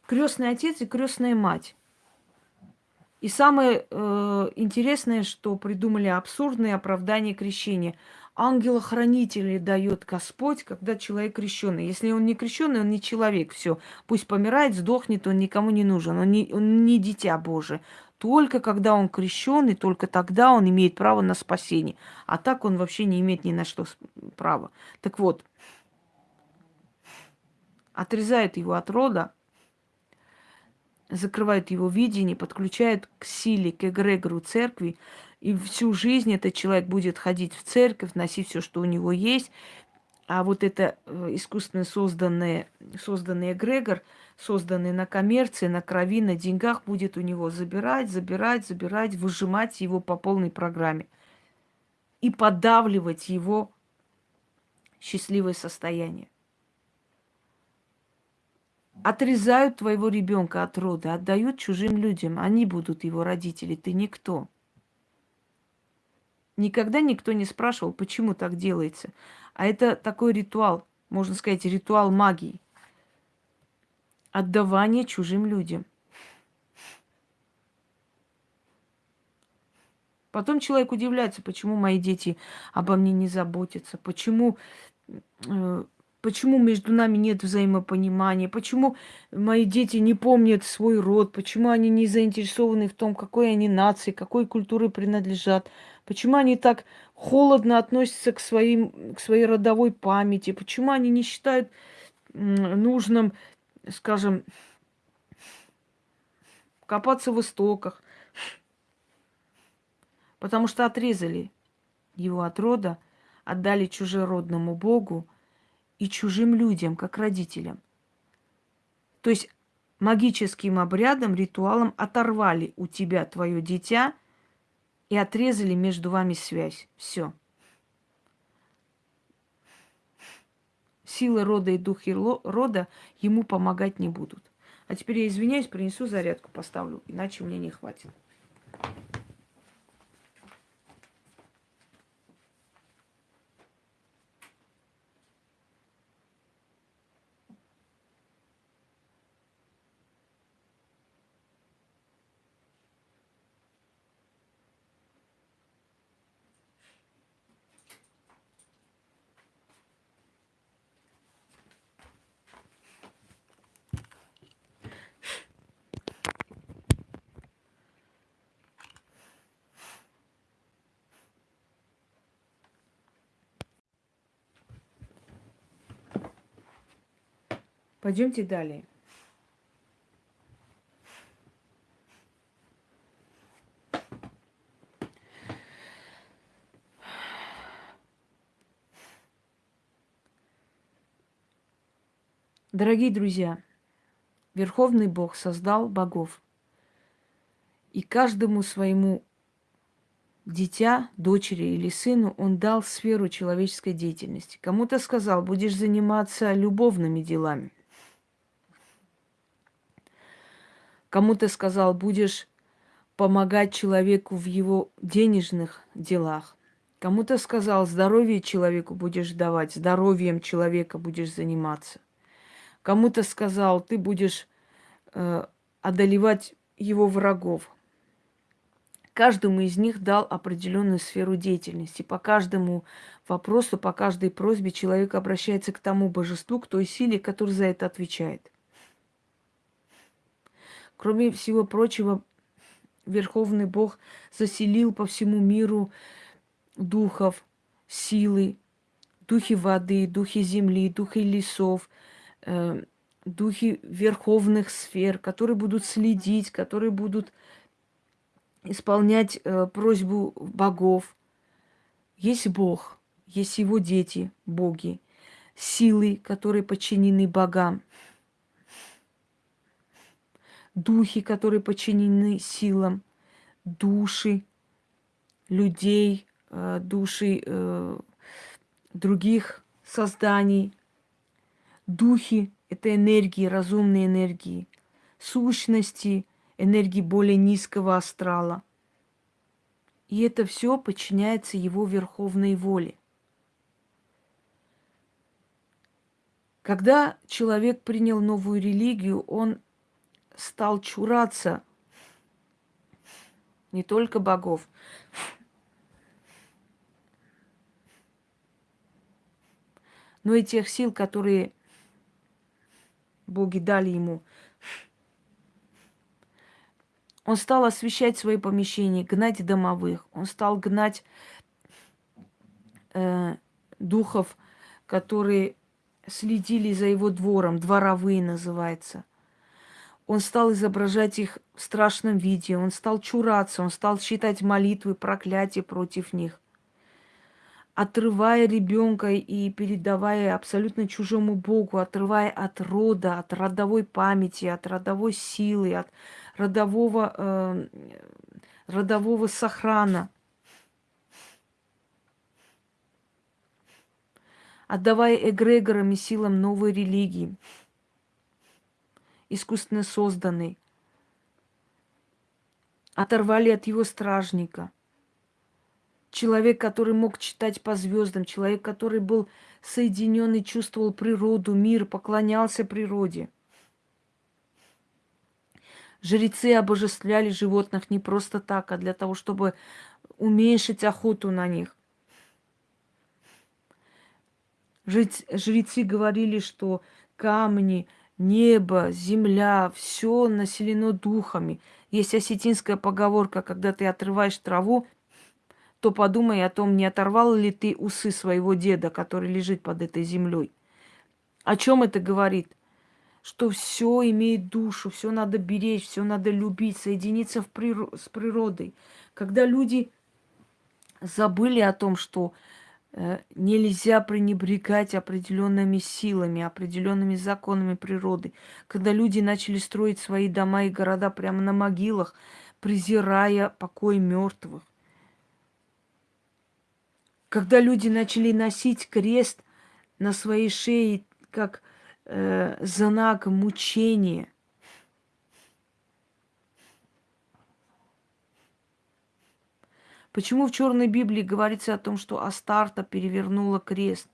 Крестный отец и крестная мать. И самое э, интересное, что придумали абсурдные оправдания крещения. Ангела-хранителя дает Господь, когда человек крещенный. Если он не крещенный, он не человек. Все, пусть помирает, сдохнет, он никому не нужен. Он не, он не дитя Божие. Только когда он крещен, и только тогда он имеет право на спасение. А так он вообще не имеет ни на что права. Так вот, отрезает его от рода, закрывает его видение, подключает к силе, к эгрегору церкви, и всю жизнь этот человек будет ходить в церковь, носить все, что у него есть. А вот это э, искусственно созданный, созданный эгрегор – созданный на коммерции, на крови, на деньгах, будет у него забирать, забирать, забирать, выжимать его по полной программе и подавливать его счастливое состояние. Отрезают твоего ребенка от рода, отдают чужим людям. Они будут его родители, ты никто. Никогда никто не спрашивал, почему так делается. А это такой ритуал, можно сказать, ритуал магии отдавание чужим людям. Потом человек удивляется, почему мои дети обо мне не заботятся, почему э, почему между нами нет взаимопонимания, почему мои дети не помнят свой род, почему они не заинтересованы в том, какой они нации, какой культуре принадлежат, почему они так холодно относятся к, своим, к своей родовой памяти, почему они не считают нужным, скажем, копаться в истоках, потому что отрезали его от рода, отдали чужеродному Богу и чужим людям, как родителям. То есть магическим обрядом, ритуалом оторвали у тебя твое дитя и отрезали между вами связь. Все. Силы рода и духи рода ему помогать не будут. А теперь я извиняюсь, принесу зарядку, поставлю, иначе мне не хватит. Пойдемте далее. Дорогие друзья, Верховный Бог создал богов. И каждому своему дитя, дочери или сыну он дал сферу человеческой деятельности. Кому-то сказал, будешь заниматься любовными делами. Кому-то сказал, будешь помогать человеку в его денежных делах. Кому-то сказал, здоровье человеку будешь давать, здоровьем человека будешь заниматься. Кому-то сказал, ты будешь э, одолевать его врагов. Каждому из них дал определенную сферу деятельности. По каждому вопросу, по каждой просьбе человек обращается к тому божеству, к той силе, которая за это отвечает. Кроме всего прочего, Верховный Бог заселил по всему миру духов, силы, духи воды, духи земли, духи лесов, э, духи верховных сфер, которые будут следить, которые будут исполнять э, просьбу богов. Есть Бог, есть его дети, боги, силы, которые подчинены богам духи, которые подчинены силам, души людей, э, души э, других созданий. Духи – это энергии, разумные энергии, сущности, энергии более низкого астрала. И это все подчиняется его верховной воле. Когда человек принял новую религию, он стал чураться не только богов, но и тех сил, которые боги дали ему. Он стал освещать свои помещения, гнать домовых. Он стал гнать э, духов, которые следили за его двором, дворовые называется – он стал изображать их в страшном виде, он стал чураться, он стал читать молитвы, проклятия против них. Отрывая ребенка и передавая абсолютно чужому Богу, отрывая от рода, от родовой памяти, от родовой силы, от родового, э, родового сохрана. Отдавая эгрегорам и силам новой религии – искусственно созданный. Оторвали от его стражника. Человек, который мог читать по звездам, человек, который был соединен и чувствовал природу, мир, поклонялся природе. Жрецы обожествляли животных не просто так, а для того, чтобы уменьшить охоту на них. Жрецы говорили, что камни, небо, земля, все населено духами. Есть осетинская поговорка, когда ты отрываешь траву, то подумай о том, не оторвал ли ты усы своего деда, который лежит под этой землей. О чем это говорит? Что все имеет душу, все надо беречь, все надо любить, соединиться в прир... с природой. Когда люди забыли о том, что нельзя пренебрегать определенными силами, определенными законами природы, когда люди начали строить свои дома и города прямо на могилах, презирая покой мертвых, когда люди начали носить крест на своей шее как э, знак мучения. Почему в Черной Библии говорится о том, что Астарта перевернула крест?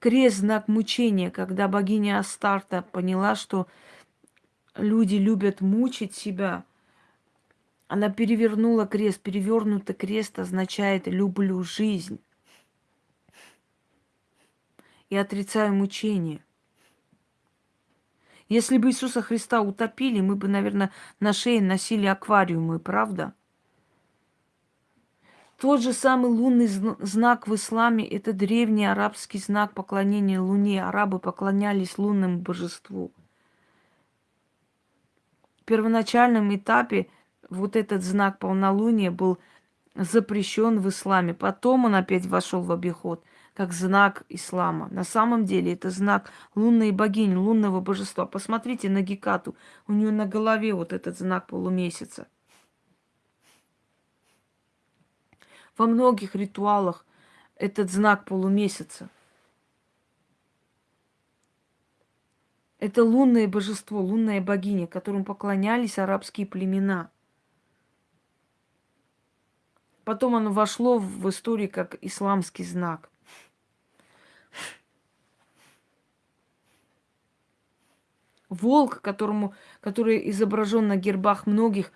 Крест – знак мучения, когда богиня Астарта поняла, что люди любят мучить себя – она перевернула крест. Перевернутый крест означает «люблю жизнь» и отрицаю мучение. Если бы Иисуса Христа утопили, мы бы, наверное, на шее носили аквариумы, правда? Тот же самый лунный знак в исламе – это древний арабский знак поклонения Луне. Арабы поклонялись лунному божеству. В первоначальном этапе вот этот знак полнолуния был запрещен в исламе. Потом он опять вошел в обиход как знак ислама. На самом деле это знак лунной богини, лунного божества. Посмотрите на Гекату. У нее на голове вот этот знак полумесяца. Во многих ритуалах этот знак полумесяца. Это лунное божество, лунная богиня, которому поклонялись арабские племена – Потом оно вошло в историю как исламский знак. Волк, которому, который изображен на гербах многих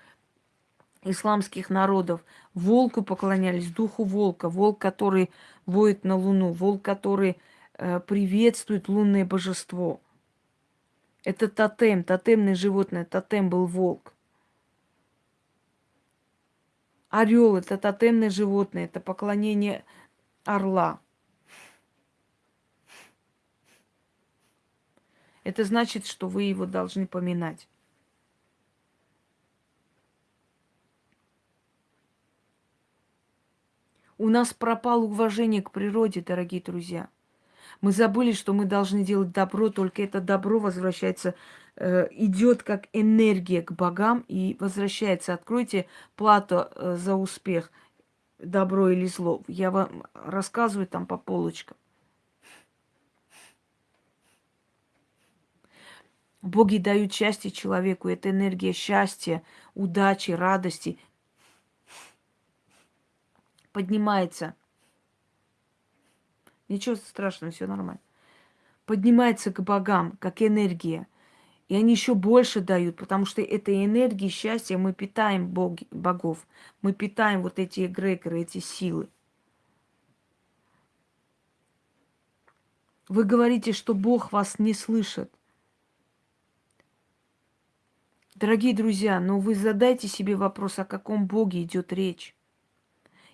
исламских народов. Волку поклонялись, духу волка. Волк, который воет на луну. Волк, который э, приветствует лунное божество. Это тотем, тотемное животное. Тотем был волк. Орел это тотемное животное, это поклонение орла. Это значит, что вы его должны поминать. У нас пропало уважение к природе, дорогие друзья. Мы забыли, что мы должны делать добро, только это добро возвращается Э, идет как энергия к богам и возвращается. Откройте плату э, за успех, добро или зло. Я вам рассказываю там по полочкам. Боги дают счастье человеку. Это энергия счастья, удачи, радости. Поднимается. Ничего страшного, все нормально. Поднимается к богам, как энергия – и они еще больше дают, потому что этой энергией счастья мы питаем боги, богов. Мы питаем вот эти эгрегоры, эти силы. Вы говорите, что Бог вас не слышит. Дорогие друзья, но вы задайте себе вопрос, о каком Боге идет речь.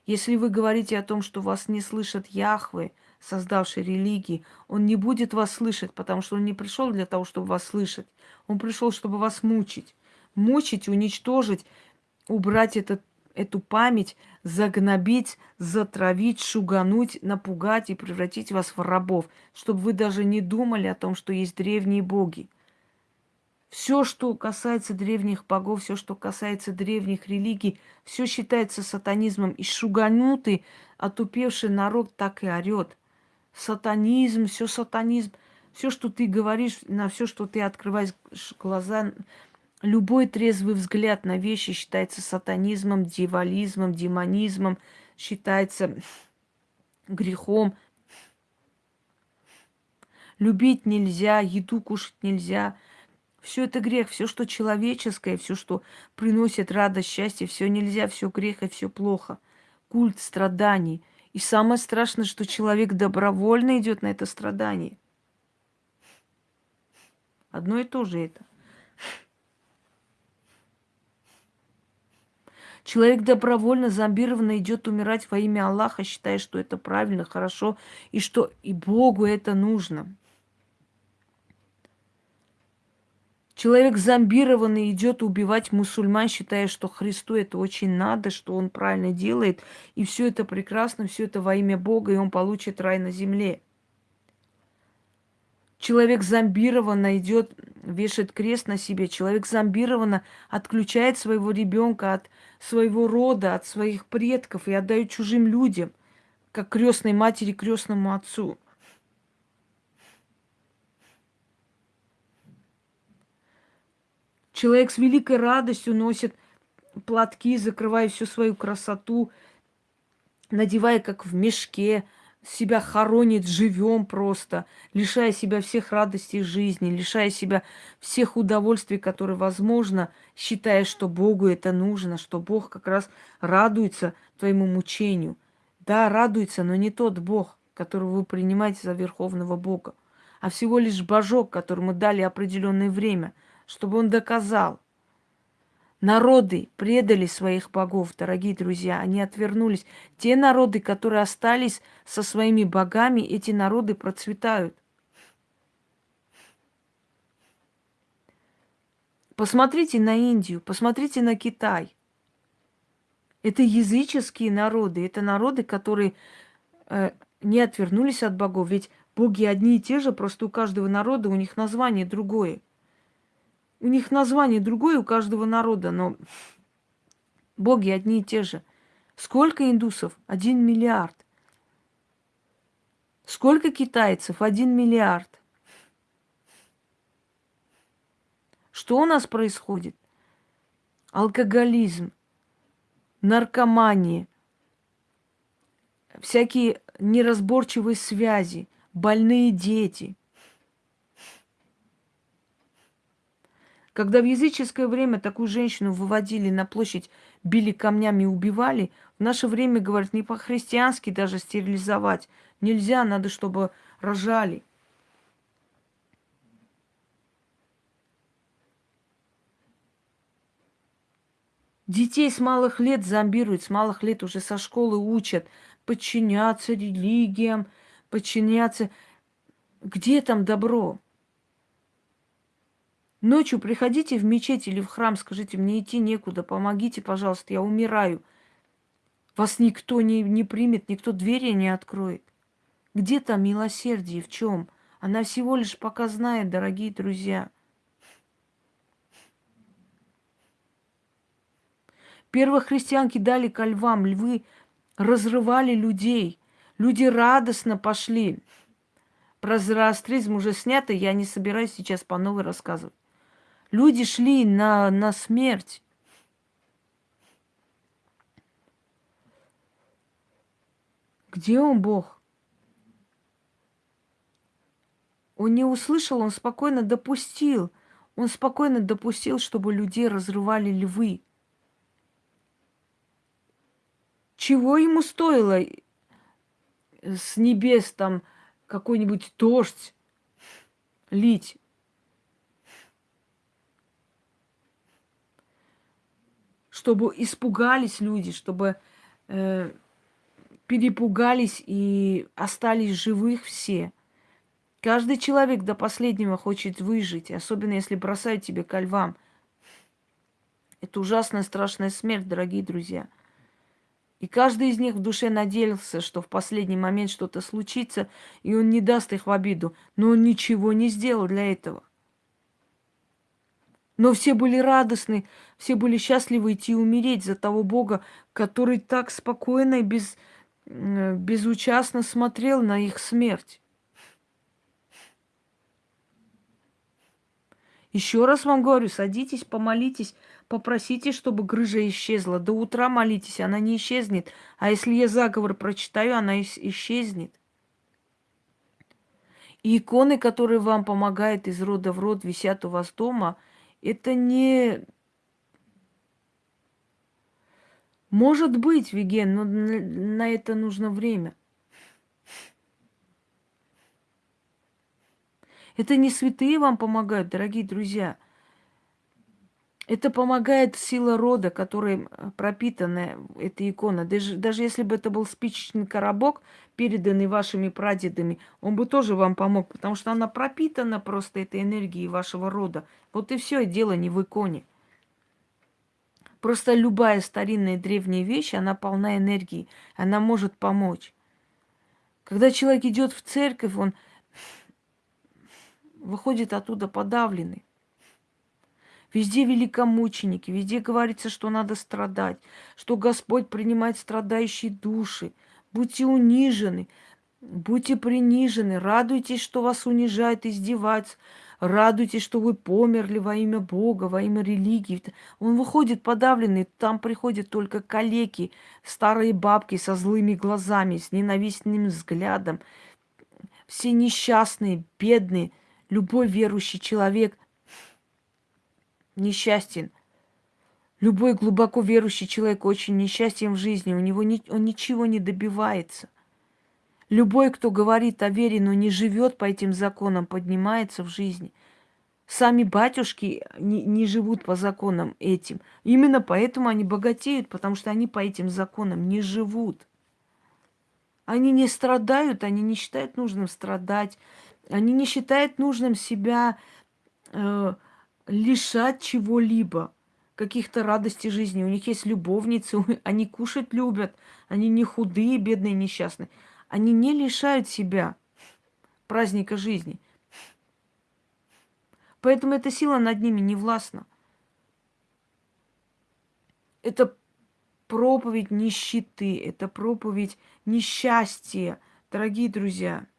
Если вы говорите о том, что вас не слышат Яхвы, создавший религии, он не будет вас слышать, потому что он не пришел для того, чтобы вас слышать. Он пришел, чтобы вас мучить. Мучить, уничтожить, убрать этот, эту память, загнобить, затравить, шугануть, напугать и превратить вас в рабов, чтобы вы даже не думали о том, что есть древние боги. Все, что касается древних богов, все, что касается древних религий, все считается сатанизмом. И шуганутый, отупевший народ так и орет – сатанизм, все сатанизм, все, что ты говоришь, на все, что ты открываешь глаза, любой трезвый взгляд на вещи считается сатанизмом, дьяволизмом, демонизмом, считается грехом. Любить нельзя, еду кушать нельзя. Все это грех, все, что человеческое, все, что приносит радость, счастье, все нельзя, все грех и все плохо. Культ страданий – И самое страшное, что человек добровольно идет на это страдание. Одно и то же это. Человек добровольно, зомбированно идет умирать во имя Аллаха, считая, что это правильно, хорошо, и что и Богу это нужно. Человек зомбированный идет убивать мусульман, считая, что Христу это очень надо, что он правильно делает, и все это прекрасно, все это во имя Бога, и он получит рай на земле. Человек зомбированно идет, вешает крест на себе. Человек зомбированно отключает своего ребенка от своего рода, от своих предков и отдает чужим людям, как крестной матери крестному отцу. Человек с великой радостью носит платки, закрывая всю свою красоту, надевая как в мешке, себя хоронит живем просто, лишая себя всех радостей жизни, лишая себя всех удовольствий, которые возможно, считая, что Богу это нужно, что Бог как раз радуется твоему мучению. Да, радуется, но не тот Бог, которого вы принимаете за Верховного Бога, а всего лишь Божок, которому дали определенное время, чтобы он доказал, Народы предали своих богов, дорогие друзья, они отвернулись. Те народы, которые остались со своими богами, эти народы процветают. Посмотрите на Индию, посмотрите на Китай. Это языческие народы, это народы, которые э, не отвернулись от богов. Ведь боги одни и те же, просто у каждого народа у них название другое. У них название другое у каждого народа, но боги одни и те же. Сколько индусов? Один миллиард. Сколько китайцев? Один миллиард. Что у нас происходит? Алкоголизм, наркомания, всякие неразборчивые связи, больные дети – Когда в языческое время такую женщину выводили на площадь, били камнями и убивали, в наше время, говорят, не по-христиански даже стерилизовать. Нельзя, надо, чтобы рожали. Детей с малых лет зомбируют, с малых лет уже со школы учат подчиняться религиям, подчиняться... Где там добро? Ночью приходите в мечеть или в храм, скажите, мне идти некуда, помогите, пожалуйста, я умираю. Вас никто не, не примет, никто двери не откроет. Где там милосердие, в чем? Она всего лишь пока знает, дорогие друзья. Первые христианки дали ко львам, львы разрывали людей. Люди радостно пошли. Про зороастризм уже снято, я не собираюсь сейчас по новой рассказывать. Люди шли на, на смерть. Где он, Бог? Он не услышал, он спокойно допустил. Он спокойно допустил, чтобы людей разрывали львы. Чего ему стоило с небес там какой-нибудь дождь лить? Чтобы испугались люди, чтобы э, перепугались и остались живых все. Каждый человек до последнего хочет выжить, особенно если бросают тебе ко львам. Это ужасная, страшная смерть, дорогие друзья. И каждый из них в душе надеялся, что в последний момент что-то случится, и он не даст их в обиду. Но он ничего не сделал для этого. Но все были радостны, все были счастливы идти умереть за того Бога, который так спокойно и без, безучастно смотрел на их смерть. Еще раз вам говорю, садитесь, помолитесь, попросите, чтобы грыжа исчезла. До утра молитесь, она не исчезнет. А если я заговор прочитаю, она исчезнет. И иконы, которые вам помогают из рода в род, висят у вас дома – это не Может быть, Виген, но на это нужно время. Это не святые вам помогают, дорогие друзья. Это помогает сила рода, которой пропитана эта икона. Даже, даже если бы это был спичечный коробок, переданный вашими прадедами, он бы тоже вам помог, потому что она пропитана просто этой энергией вашего рода. Вот и все, дело не в иконе. Просто любая старинная древняя вещь, она полна энергии, она может помочь. Когда человек идет в церковь, он выходит оттуда подавленный. Везде великомученики, везде говорится, что надо страдать, что Господь принимает страдающие души. Будьте унижены, будьте принижены, радуйтесь, что вас унижают, издеваются, радуйтесь, что вы померли во имя Бога, во имя религии. Он выходит подавленный, там приходят только калеки, старые бабки со злыми глазами, с ненавистным взглядом. Все несчастные, бедные, любой верующий человек – несчастен. Любой глубоко верующий человек очень несчастен в жизни, у него ни, он ничего не добивается. Любой, кто говорит о вере, но не живет по этим законам, поднимается в жизни. Сами батюшки не, не живут по законам этим. Именно поэтому они богатеют, потому что они по этим законам не живут. Они не страдают, они не считают нужным страдать, они не считают нужным себя э, лишать чего-либо, каких-то радостей жизни. У них есть любовницы, они кушать любят, они не худые, бедные, несчастные. Они не лишают себя праздника жизни. Поэтому эта сила над ними не властна. Это проповедь нищеты, это проповедь несчастья, дорогие друзья –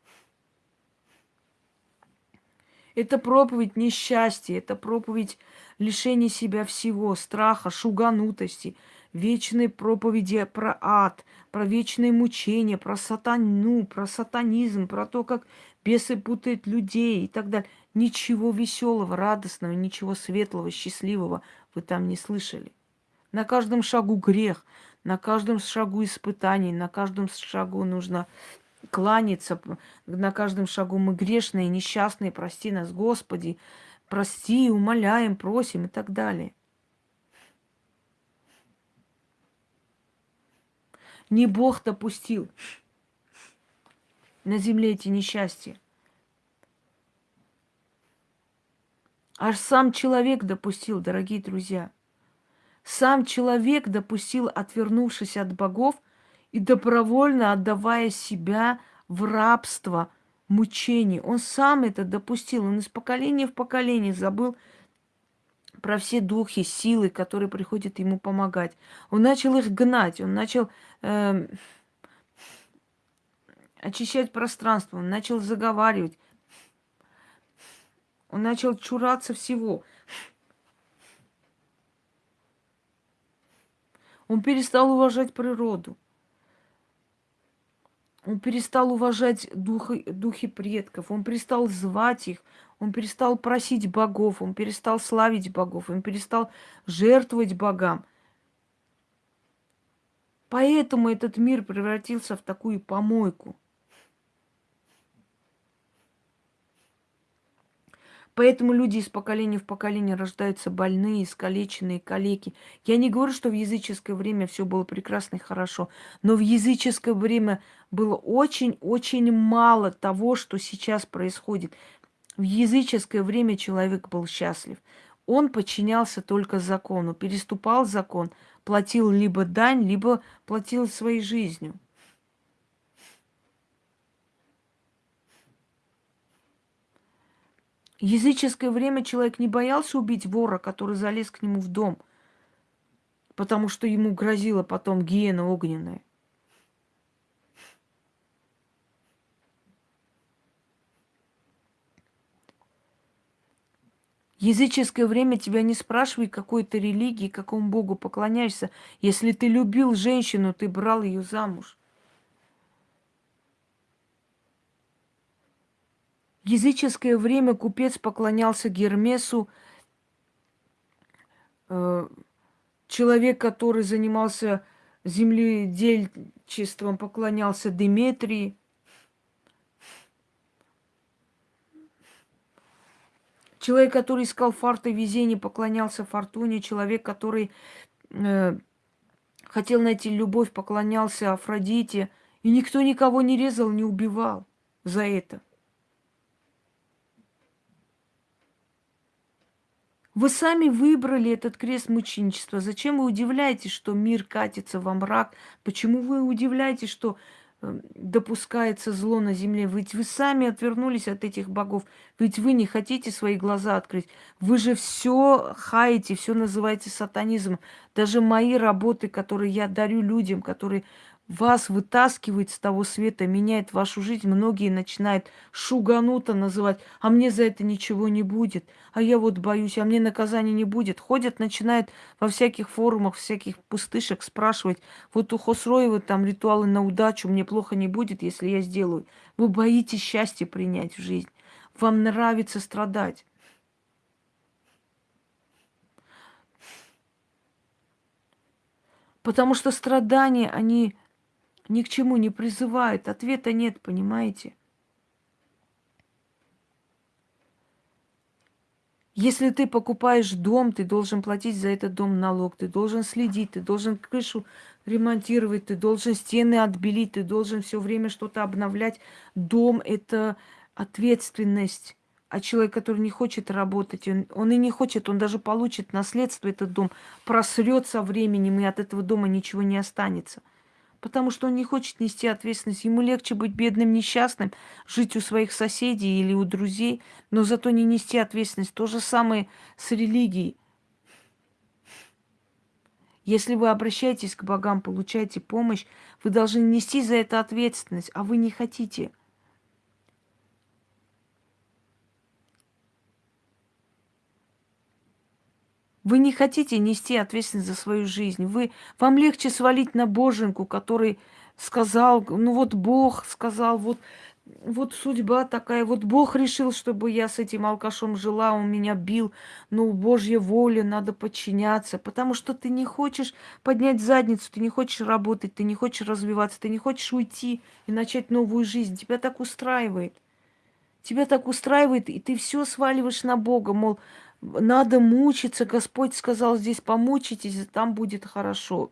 это проповедь несчастья, это проповедь лишения себя всего, страха, шуганутости, вечные проповеди про ад, про вечные мучения, про сатану, про сатанизм, про то, как бесы путают людей и так далее. Ничего веселого, радостного, ничего светлого, счастливого вы там не слышали. На каждом шагу грех, на каждом шагу испытаний, на каждом шагу нужно кланяться на каждом шагу. Мы грешные, несчастные, прости нас, Господи, прости, умоляем, просим и так далее. Не Бог допустил на земле эти несчастья. Аж сам человек допустил, дорогие друзья. Сам человек допустил, отвернувшись от богов, и добровольно отдавая себя в рабство, мучений. Он сам это допустил. Он из поколения в поколение забыл про все духи, силы, которые приходят ему помогать. Он начал их гнать, он начал э, очищать пространство, он начал заговаривать, он начал чураться всего. Он перестал уважать природу. Он перестал уважать духи, духи предков, он перестал звать их, он перестал просить богов, он перестал славить богов, он перестал жертвовать богам. Поэтому этот мир превратился в такую помойку – Поэтому люди из поколения в поколение рождаются больные, искалеченные, калеки. Я не говорю, что в языческое время все было прекрасно и хорошо, но в языческое время было очень-очень мало того, что сейчас происходит. В языческое время человек был счастлив. Он подчинялся только закону, переступал закон, платил либо дань, либо платил своей жизнью. Языческое время человек не боялся убить вора, который залез к нему в дом, потому что ему грозила потом гиена огненная. Языческое время тебя не спрашивай, какой ты религии, какому богу поклоняешься. Если ты любил женщину, ты брал ее замуж. Языческое время купец поклонялся Гермесу, э, человек, который занимался земледельчеством поклонялся Деметрии. Человек, который искал фарта везение, поклонялся фортуне. Человек, который э, хотел найти любовь, поклонялся Афродите. И никто никого не резал, не убивал за это. Вы сами выбрали этот крест мученичества. Зачем вы удивляетесь, что мир катится во мрак? Почему вы удивляетесь, что э, допускается зло на земле? Ведь вы сами отвернулись от этих богов. Ведь вы не хотите свои глаза открыть. Вы же все хаете, все называете сатанизмом. Даже мои работы, которые я дарю людям, которые вас вытаскивает с того света, меняет вашу жизнь. Многие начинают шугануто называть, а мне за это ничего не будет, а я вот боюсь, а мне наказания не будет. Ходят, начинают во всяких форумах, всяких пустышек спрашивать, вот у Хосроева там ритуалы на удачу, мне плохо не будет, если я сделаю. Вы боитесь счастье принять в жизнь. Вам нравится страдать. Потому что страдания, они ни к чему не призывает, ответа нет, понимаете? Если ты покупаешь дом, ты должен платить за этот дом налог, ты должен следить, ты должен крышу ремонтировать, ты должен стены отбелить, ты должен все время что-то обновлять. Дом – это ответственность. А человек, который не хочет работать, он, он и не хочет, он даже получит наследство этот дом, просрет со временем, и от этого дома ничего не останется – потому что он не хочет нести ответственность. Ему легче быть бедным, несчастным, жить у своих соседей или у друзей, но зато не нести ответственность. То же самое с религией. Если вы обращаетесь к богам, получаете помощь, вы должны нести за это ответственность, а вы не хотите – Вы не хотите нести ответственность за свою жизнь. Вы, вам легче свалить на боженку, который сказал, ну вот Бог сказал, вот, вот судьба такая, вот Бог решил, чтобы я с этим алкашом жила, он меня бил, ну, Божья воля, надо подчиняться, потому что ты не хочешь поднять задницу, ты не хочешь работать, ты не хочешь развиваться, ты не хочешь уйти и начать новую жизнь, тебя так устраивает. Тебя так устраивает, и ты все сваливаешь на Бога, мол, надо мучиться. Господь сказал, здесь помучитесь, там будет хорошо.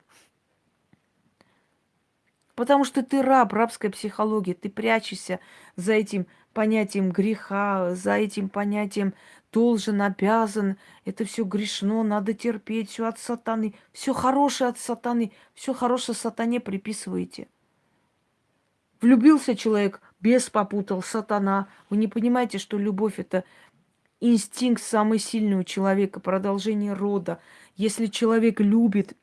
Потому что ты раб, рабской психологии. Ты прячешься за этим понятием греха, за этим понятием должен, обязан. Это все грешно, надо терпеть, все от сатаны. Все хорошее от сатаны, все хорошее сатане приписываете. Влюбился человек, без попутал, сатана. Вы не понимаете, что любовь это инстинкт самый сильный у человека, продолжение рода. Если человек любит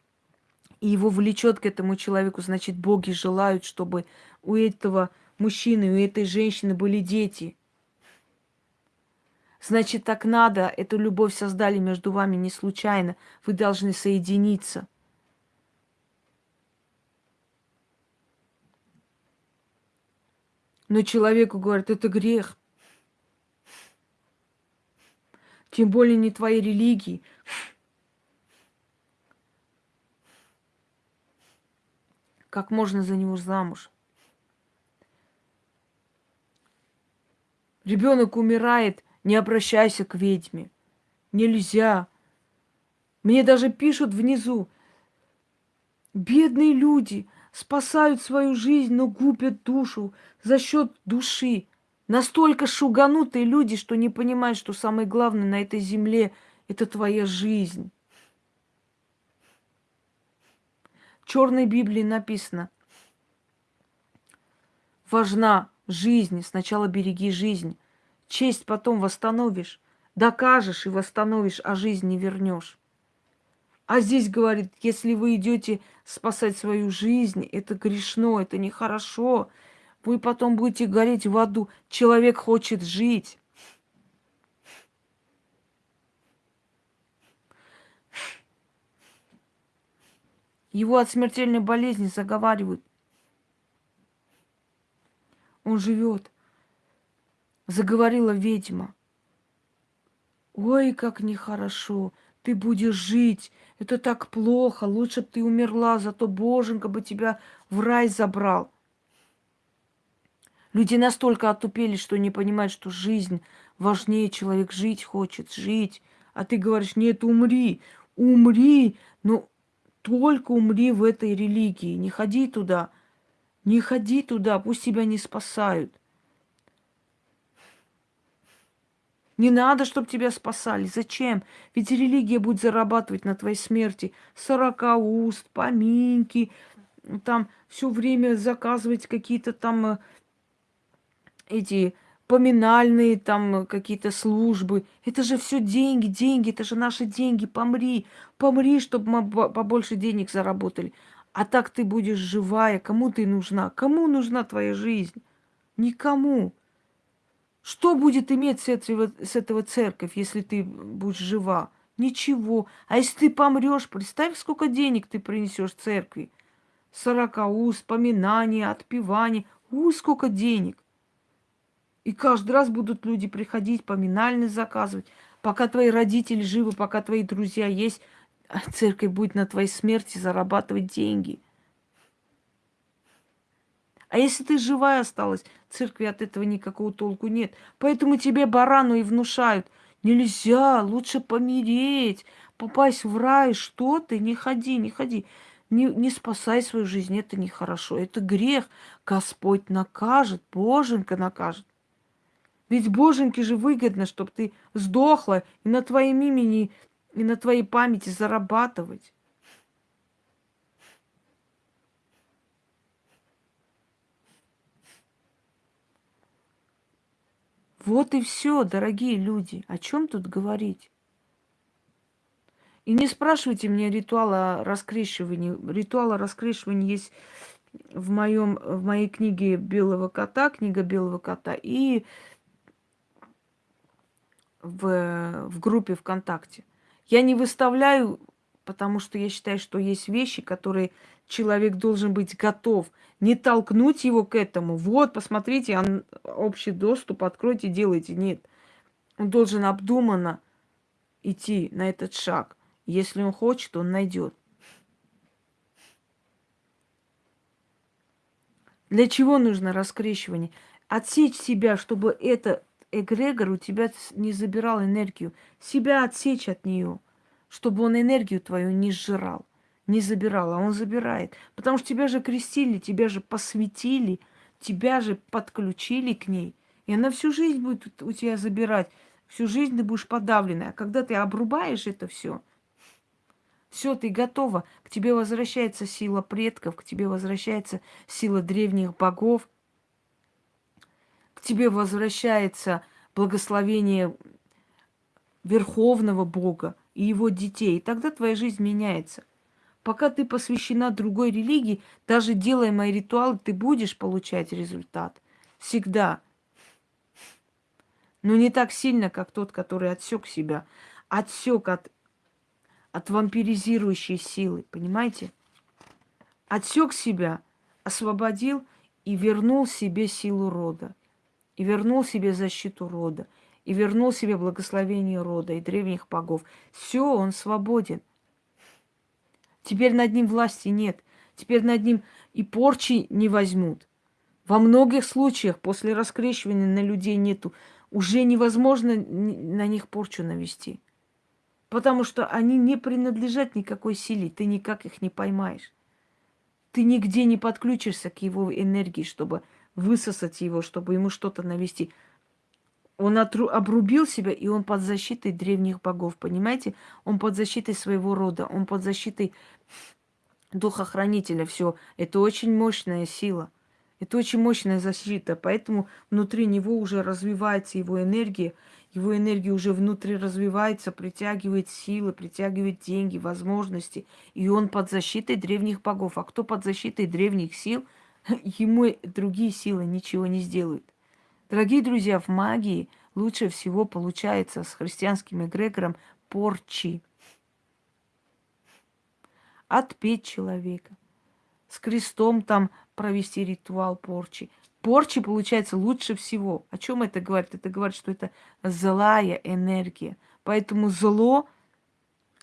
и его влечет к этому человеку, значит, боги желают, чтобы у этого мужчины, у этой женщины были дети. Значит, так надо. Эту любовь создали между вами не случайно. Вы должны соединиться. Но человеку говорят, это грех. Тем более не твоей религии. Как можно за него замуж? Ребенок умирает, не обращайся к ведьме. Нельзя. Мне даже пишут внизу. Бедные люди спасают свою жизнь, но губят душу за счет души. Настолько шуганутые люди, что не понимают, что самое главное на этой земле – это твоя жизнь. В Черной Библии написано, важна жизнь, сначала береги жизнь, честь потом восстановишь, докажешь и восстановишь, а жизнь не вернешь. А здесь говорит, если вы идете спасать свою жизнь, это грешно, это нехорошо, вы потом будете гореть в аду. Человек хочет жить. Его от смертельной болезни заговаривают. Он живет. Заговорила ведьма. Ой, как нехорошо. Ты будешь жить. Это так плохо, лучше бы ты умерла, зато Боженька бы тебя в рай забрал. Люди настолько отупели, что не понимают, что жизнь важнее, человек жить хочет, жить. А ты говоришь, нет, умри, умри, но только умри в этой религии, не ходи туда, не ходи туда, пусть тебя не спасают. Не надо, чтобы тебя спасали. Зачем? Ведь религия будет зарабатывать на твоей смерти. Сорока уст, поминки, там все время заказывать какие-то там э, эти поминальные там какие-то службы. Это же все деньги, деньги, это же наши деньги. Помри, помри, чтобы мы побольше денег заработали. А так ты будешь живая. Кому ты нужна? Кому нужна твоя жизнь? Никому. Что будет иметь с этого, с этого церковь, если ты будешь жива? Ничего. А если ты помрешь, представь, сколько денег ты принесешь церкви. Сорока уст, поминания, отпевания. У, сколько денег. И каждый раз будут люди приходить, поминальные заказывать. Пока твои родители живы, пока твои друзья есть, церковь будет на твоей смерти зарабатывать деньги. А если ты живая осталась, церкви от этого никакого толку нет. Поэтому тебе барану и внушают. Нельзя, лучше помереть, попасть в рай. Что ты? Не ходи, не ходи. Не, не спасай свою жизнь, это нехорошо. Это грех. Господь накажет, Боженька накажет. Ведь Боженьке же выгодно, чтобы ты сдохла и на твоем имени, и на твоей памяти зарабатывать. Вот и все, дорогие люди. О чем тут говорить? И не спрашивайте меня ритуала раскрещивания. Ритуала раскрещивания есть в, моем, в моей книге «Белого кота», книга «Белого кота», и в, в группе ВКонтакте. Я не выставляю, потому что я считаю, что есть вещи, которые человек должен быть готов. Не толкнуть его к этому. Вот, посмотрите, он, общий доступ, откройте, делайте. Нет. Он должен обдуманно идти на этот шаг. Если он хочет, он найдет. Для чего нужно раскрещивание? Отсечь себя, чтобы это эгрегор у тебя не забирал энергию. Себя отсечь от нее, чтобы он энергию твою не сжирал, не забирал, а он забирает. Потому что тебя же крестили, тебя же посвятили, тебя же подключили к ней. И она всю жизнь будет у тебя забирать. Всю жизнь ты будешь подавленная. А когда ты обрубаешь это все, все, ты готова. К тебе возвращается сила предков, к тебе возвращается сила древних богов – к тебе возвращается благословение Верховного Бога и его детей. И тогда твоя жизнь меняется. Пока ты посвящена другой религии, даже делая мои ритуалы, ты будешь получать результат. Всегда. Но не так сильно, как тот, который отсек себя. Отсек от, от вампиризирующей силы. Понимаете? Отсек себя, освободил и вернул себе силу рода и вернул себе защиту рода, и вернул себе благословение рода и древних богов. Все, он свободен. Теперь над ним власти нет. Теперь над ним и порчи не возьмут. Во многих случаях после раскрещивания на людей нету. Уже невозможно на них порчу навести. Потому что они не принадлежат никакой силе. Ты никак их не поймаешь. Ты нигде не подключишься к его энергии, чтобы высосать его, чтобы ему что-то навести. Он отру- обрубил себя, и он под защитой древних богов, понимаете? Он под защитой своего рода, он под защитой духохранителя. Все, это очень мощная сила. Это очень мощная защита, поэтому внутри него уже развивается его энергия, его энергия уже внутри развивается, притягивает силы, притягивает деньги, возможности, и он под защитой древних богов. А кто под защитой древних сил – ему другие силы ничего не сделают. Дорогие друзья, в магии лучше всего получается с христианским эгрегором порчи. Отпеть человека. С крестом там провести ритуал порчи. Порчи получается лучше всего. О чем это говорит? Это говорит, что это злая энергия. Поэтому зло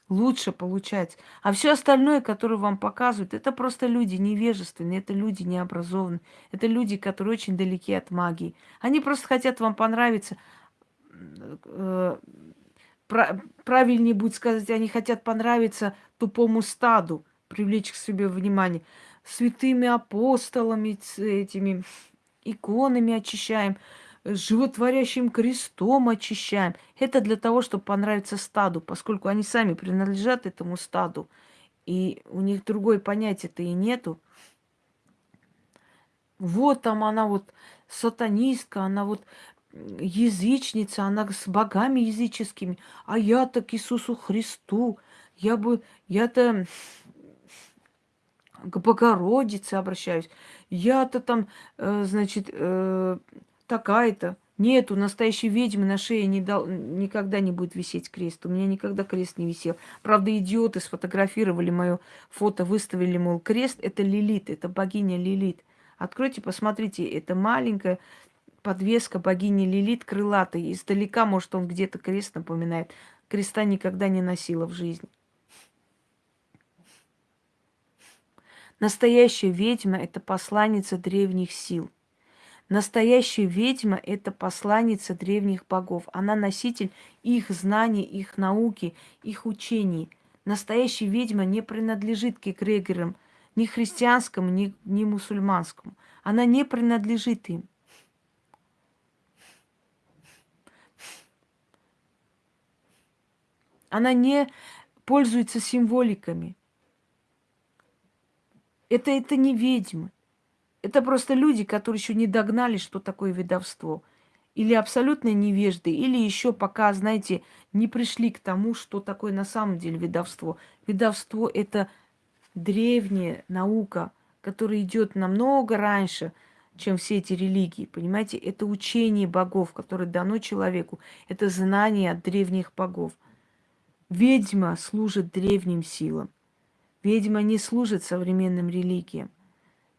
лучше получается. А все остальное, которое вам показывают, это просто люди невежественные, это люди необразованные, это люди, которые очень далеки от магии. Они просто хотят вам понравиться. Э, правильнее будет сказать, они хотят понравиться тупому стаду, привлечь к себе внимание. Святыми апостолами, этими иконами очищаем животворящим крестом очищаем. Это для того, чтобы понравиться стаду, поскольку они сами принадлежат этому стаду, и у них другое понятие-то и нету. Вот там она вот сатанистка, она вот язычница, она с богами языческими, а я-то к Иисусу Христу, я бы, я-то к Богородице обращаюсь, я-то там, э, значит, такая-то. Нету настоящей ведьмы на шее не дал, никогда не будет висеть крест. У меня никогда крест не висел. Правда, идиоты сфотографировали мое фото, выставили, мол, крест. Это Лилит, это богиня Лилит. Откройте, посмотрите, это маленькая подвеска богини Лилит крылатой. Издалека, может, он где-то крест напоминает. Креста никогда не носила в жизни. Настоящая ведьма – это посланница древних сил – Настоящая ведьма – это посланница древних богов. Она носитель их знаний, их науки, их учений. Настоящая ведьма не принадлежит к эгрегорам, ни христианскому, ни, ни мусульманскому. Она не принадлежит им. Она не пользуется символиками. Это, это не ведьмы. Это просто люди, которые еще не догнали, что такое ведовство. Или абсолютно невежды, или еще пока, знаете, не пришли к тому, что такое на самом деле ведовство. Ведовство – это древняя наука, которая идет намного раньше, чем все эти религии. Понимаете, это учение богов, которое дано человеку. Это знание от древних богов. Ведьма служит древним силам. Ведьма не служит современным религиям.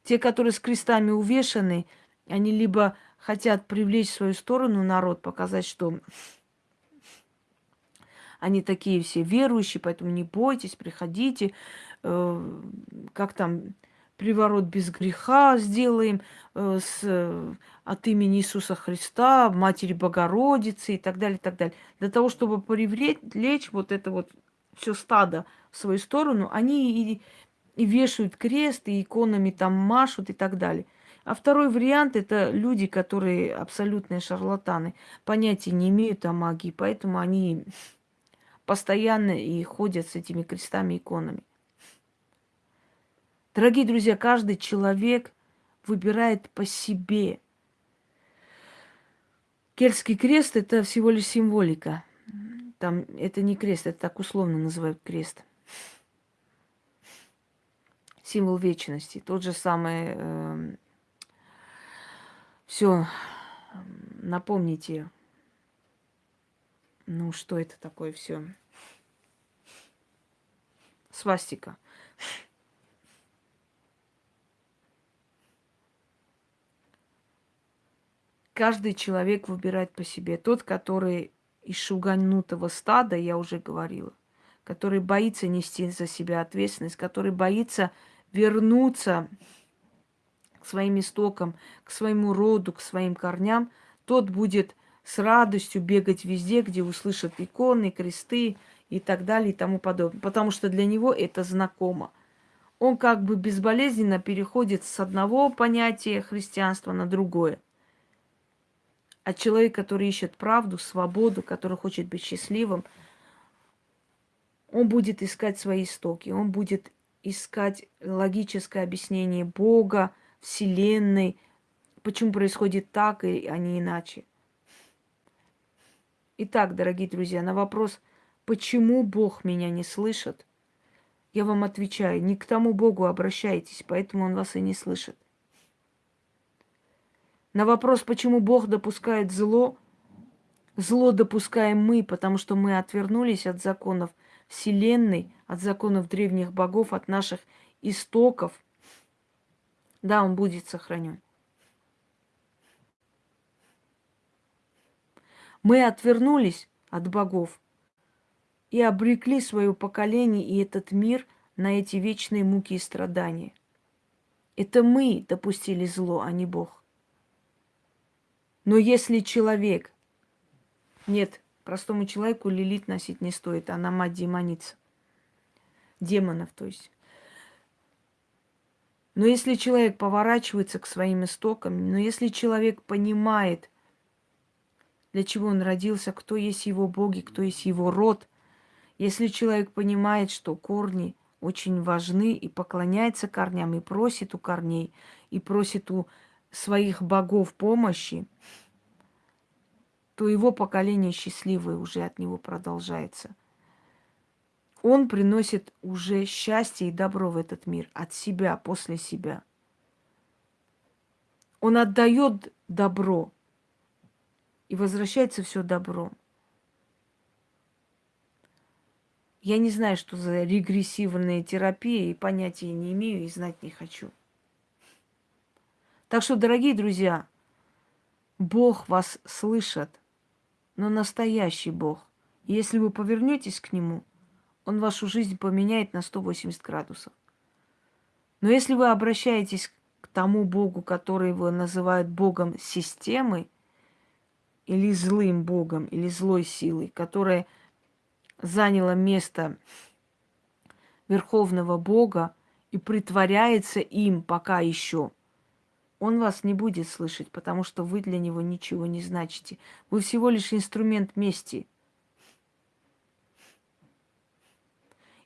Те, которые с крестами увешаны, они либо хотят привлечь в свою сторону народ, показать, что они такие все верующие, поэтому не бойтесь, приходите, э, как там, приворот без греха сделаем э, с, от имени Иисуса Христа, Матери Богородицы и так далее, и так далее. Для того, чтобы привлечь вот это вот все стадо в свою сторону, они и и вешают крест, и иконами там машут и так далее. А второй вариант – это люди, которые абсолютные шарлатаны, понятия не имеют о магии, поэтому они постоянно и ходят с этими крестами и иконами. Дорогие друзья, каждый человек выбирает по себе. Кельтский крест – это всего лишь символика. Там это не крест, это так условно называют крест символ вечности. Тот же самый... Э, эм, все, напомните, ну что это такое все? Свастика. Каждый человек выбирает по себе. Тот, который из шуганутого стада, я уже говорила, который боится нести за себя ответственность, который боится вернуться к своим истокам, к своему роду, к своим корням, тот будет с радостью бегать везде, где услышат иконы, кресты и так далее и тому подобное. Потому что для него это знакомо. Он как бы безболезненно переходит с одного понятия христианства на другое. А человек, который ищет правду, свободу, который хочет быть счастливым, он будет искать свои истоки, он будет искать логическое объяснение Бога, Вселенной, почему происходит так, а не иначе. Итак, дорогие друзья, на вопрос, почему Бог меня не слышит, я вам отвечаю, не к тому Богу обращайтесь, поэтому Он вас и не слышит. На вопрос, почему Бог допускает зло, зло допускаем мы, потому что мы отвернулись от законов – Вселенной, от законов древних богов, от наших истоков, да, он будет сохранен. Мы отвернулись от богов, и обрекли свое поколение и этот мир на эти вечные муки и страдания. Это мы допустили зло, а не Бог. Но если человек... Нет, простому человеку лилит носить не стоит, она мать демоница. Демонов, то есть. Но если человек поворачивается к своим истокам, но если человек понимает, для чего он родился, кто есть его боги, кто есть его род, если человек понимает, что корни очень важны и поклоняется корням, и просит у корней, и просит у своих богов помощи, то его поколение счастливое уже от него продолжается. Он приносит уже счастье и добро в этот мир от себя, после себя. Он отдает добро, и возвращается все добро. Я не знаю, что за регрессивная терапия, и понятия не имею, и знать не хочу. Так что, дорогие друзья, Бог вас слышит, но настоящий Бог. Если вы повернетесь к Нему, Он вашу жизнь поменяет на 180 градусов. Но если вы обращаетесь к тому Богу, который его называют Богом системы, или злым Богом, или злой силой, которая заняла место Верховного Бога и притворяется им пока еще, он вас не будет слышать, потому что вы для него ничего не значите. Вы всего лишь инструмент мести.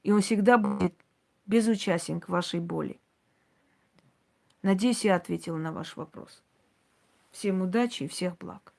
И он всегда будет безучастен к вашей боли. Надеюсь, я ответила на ваш вопрос. Всем удачи и всех благ.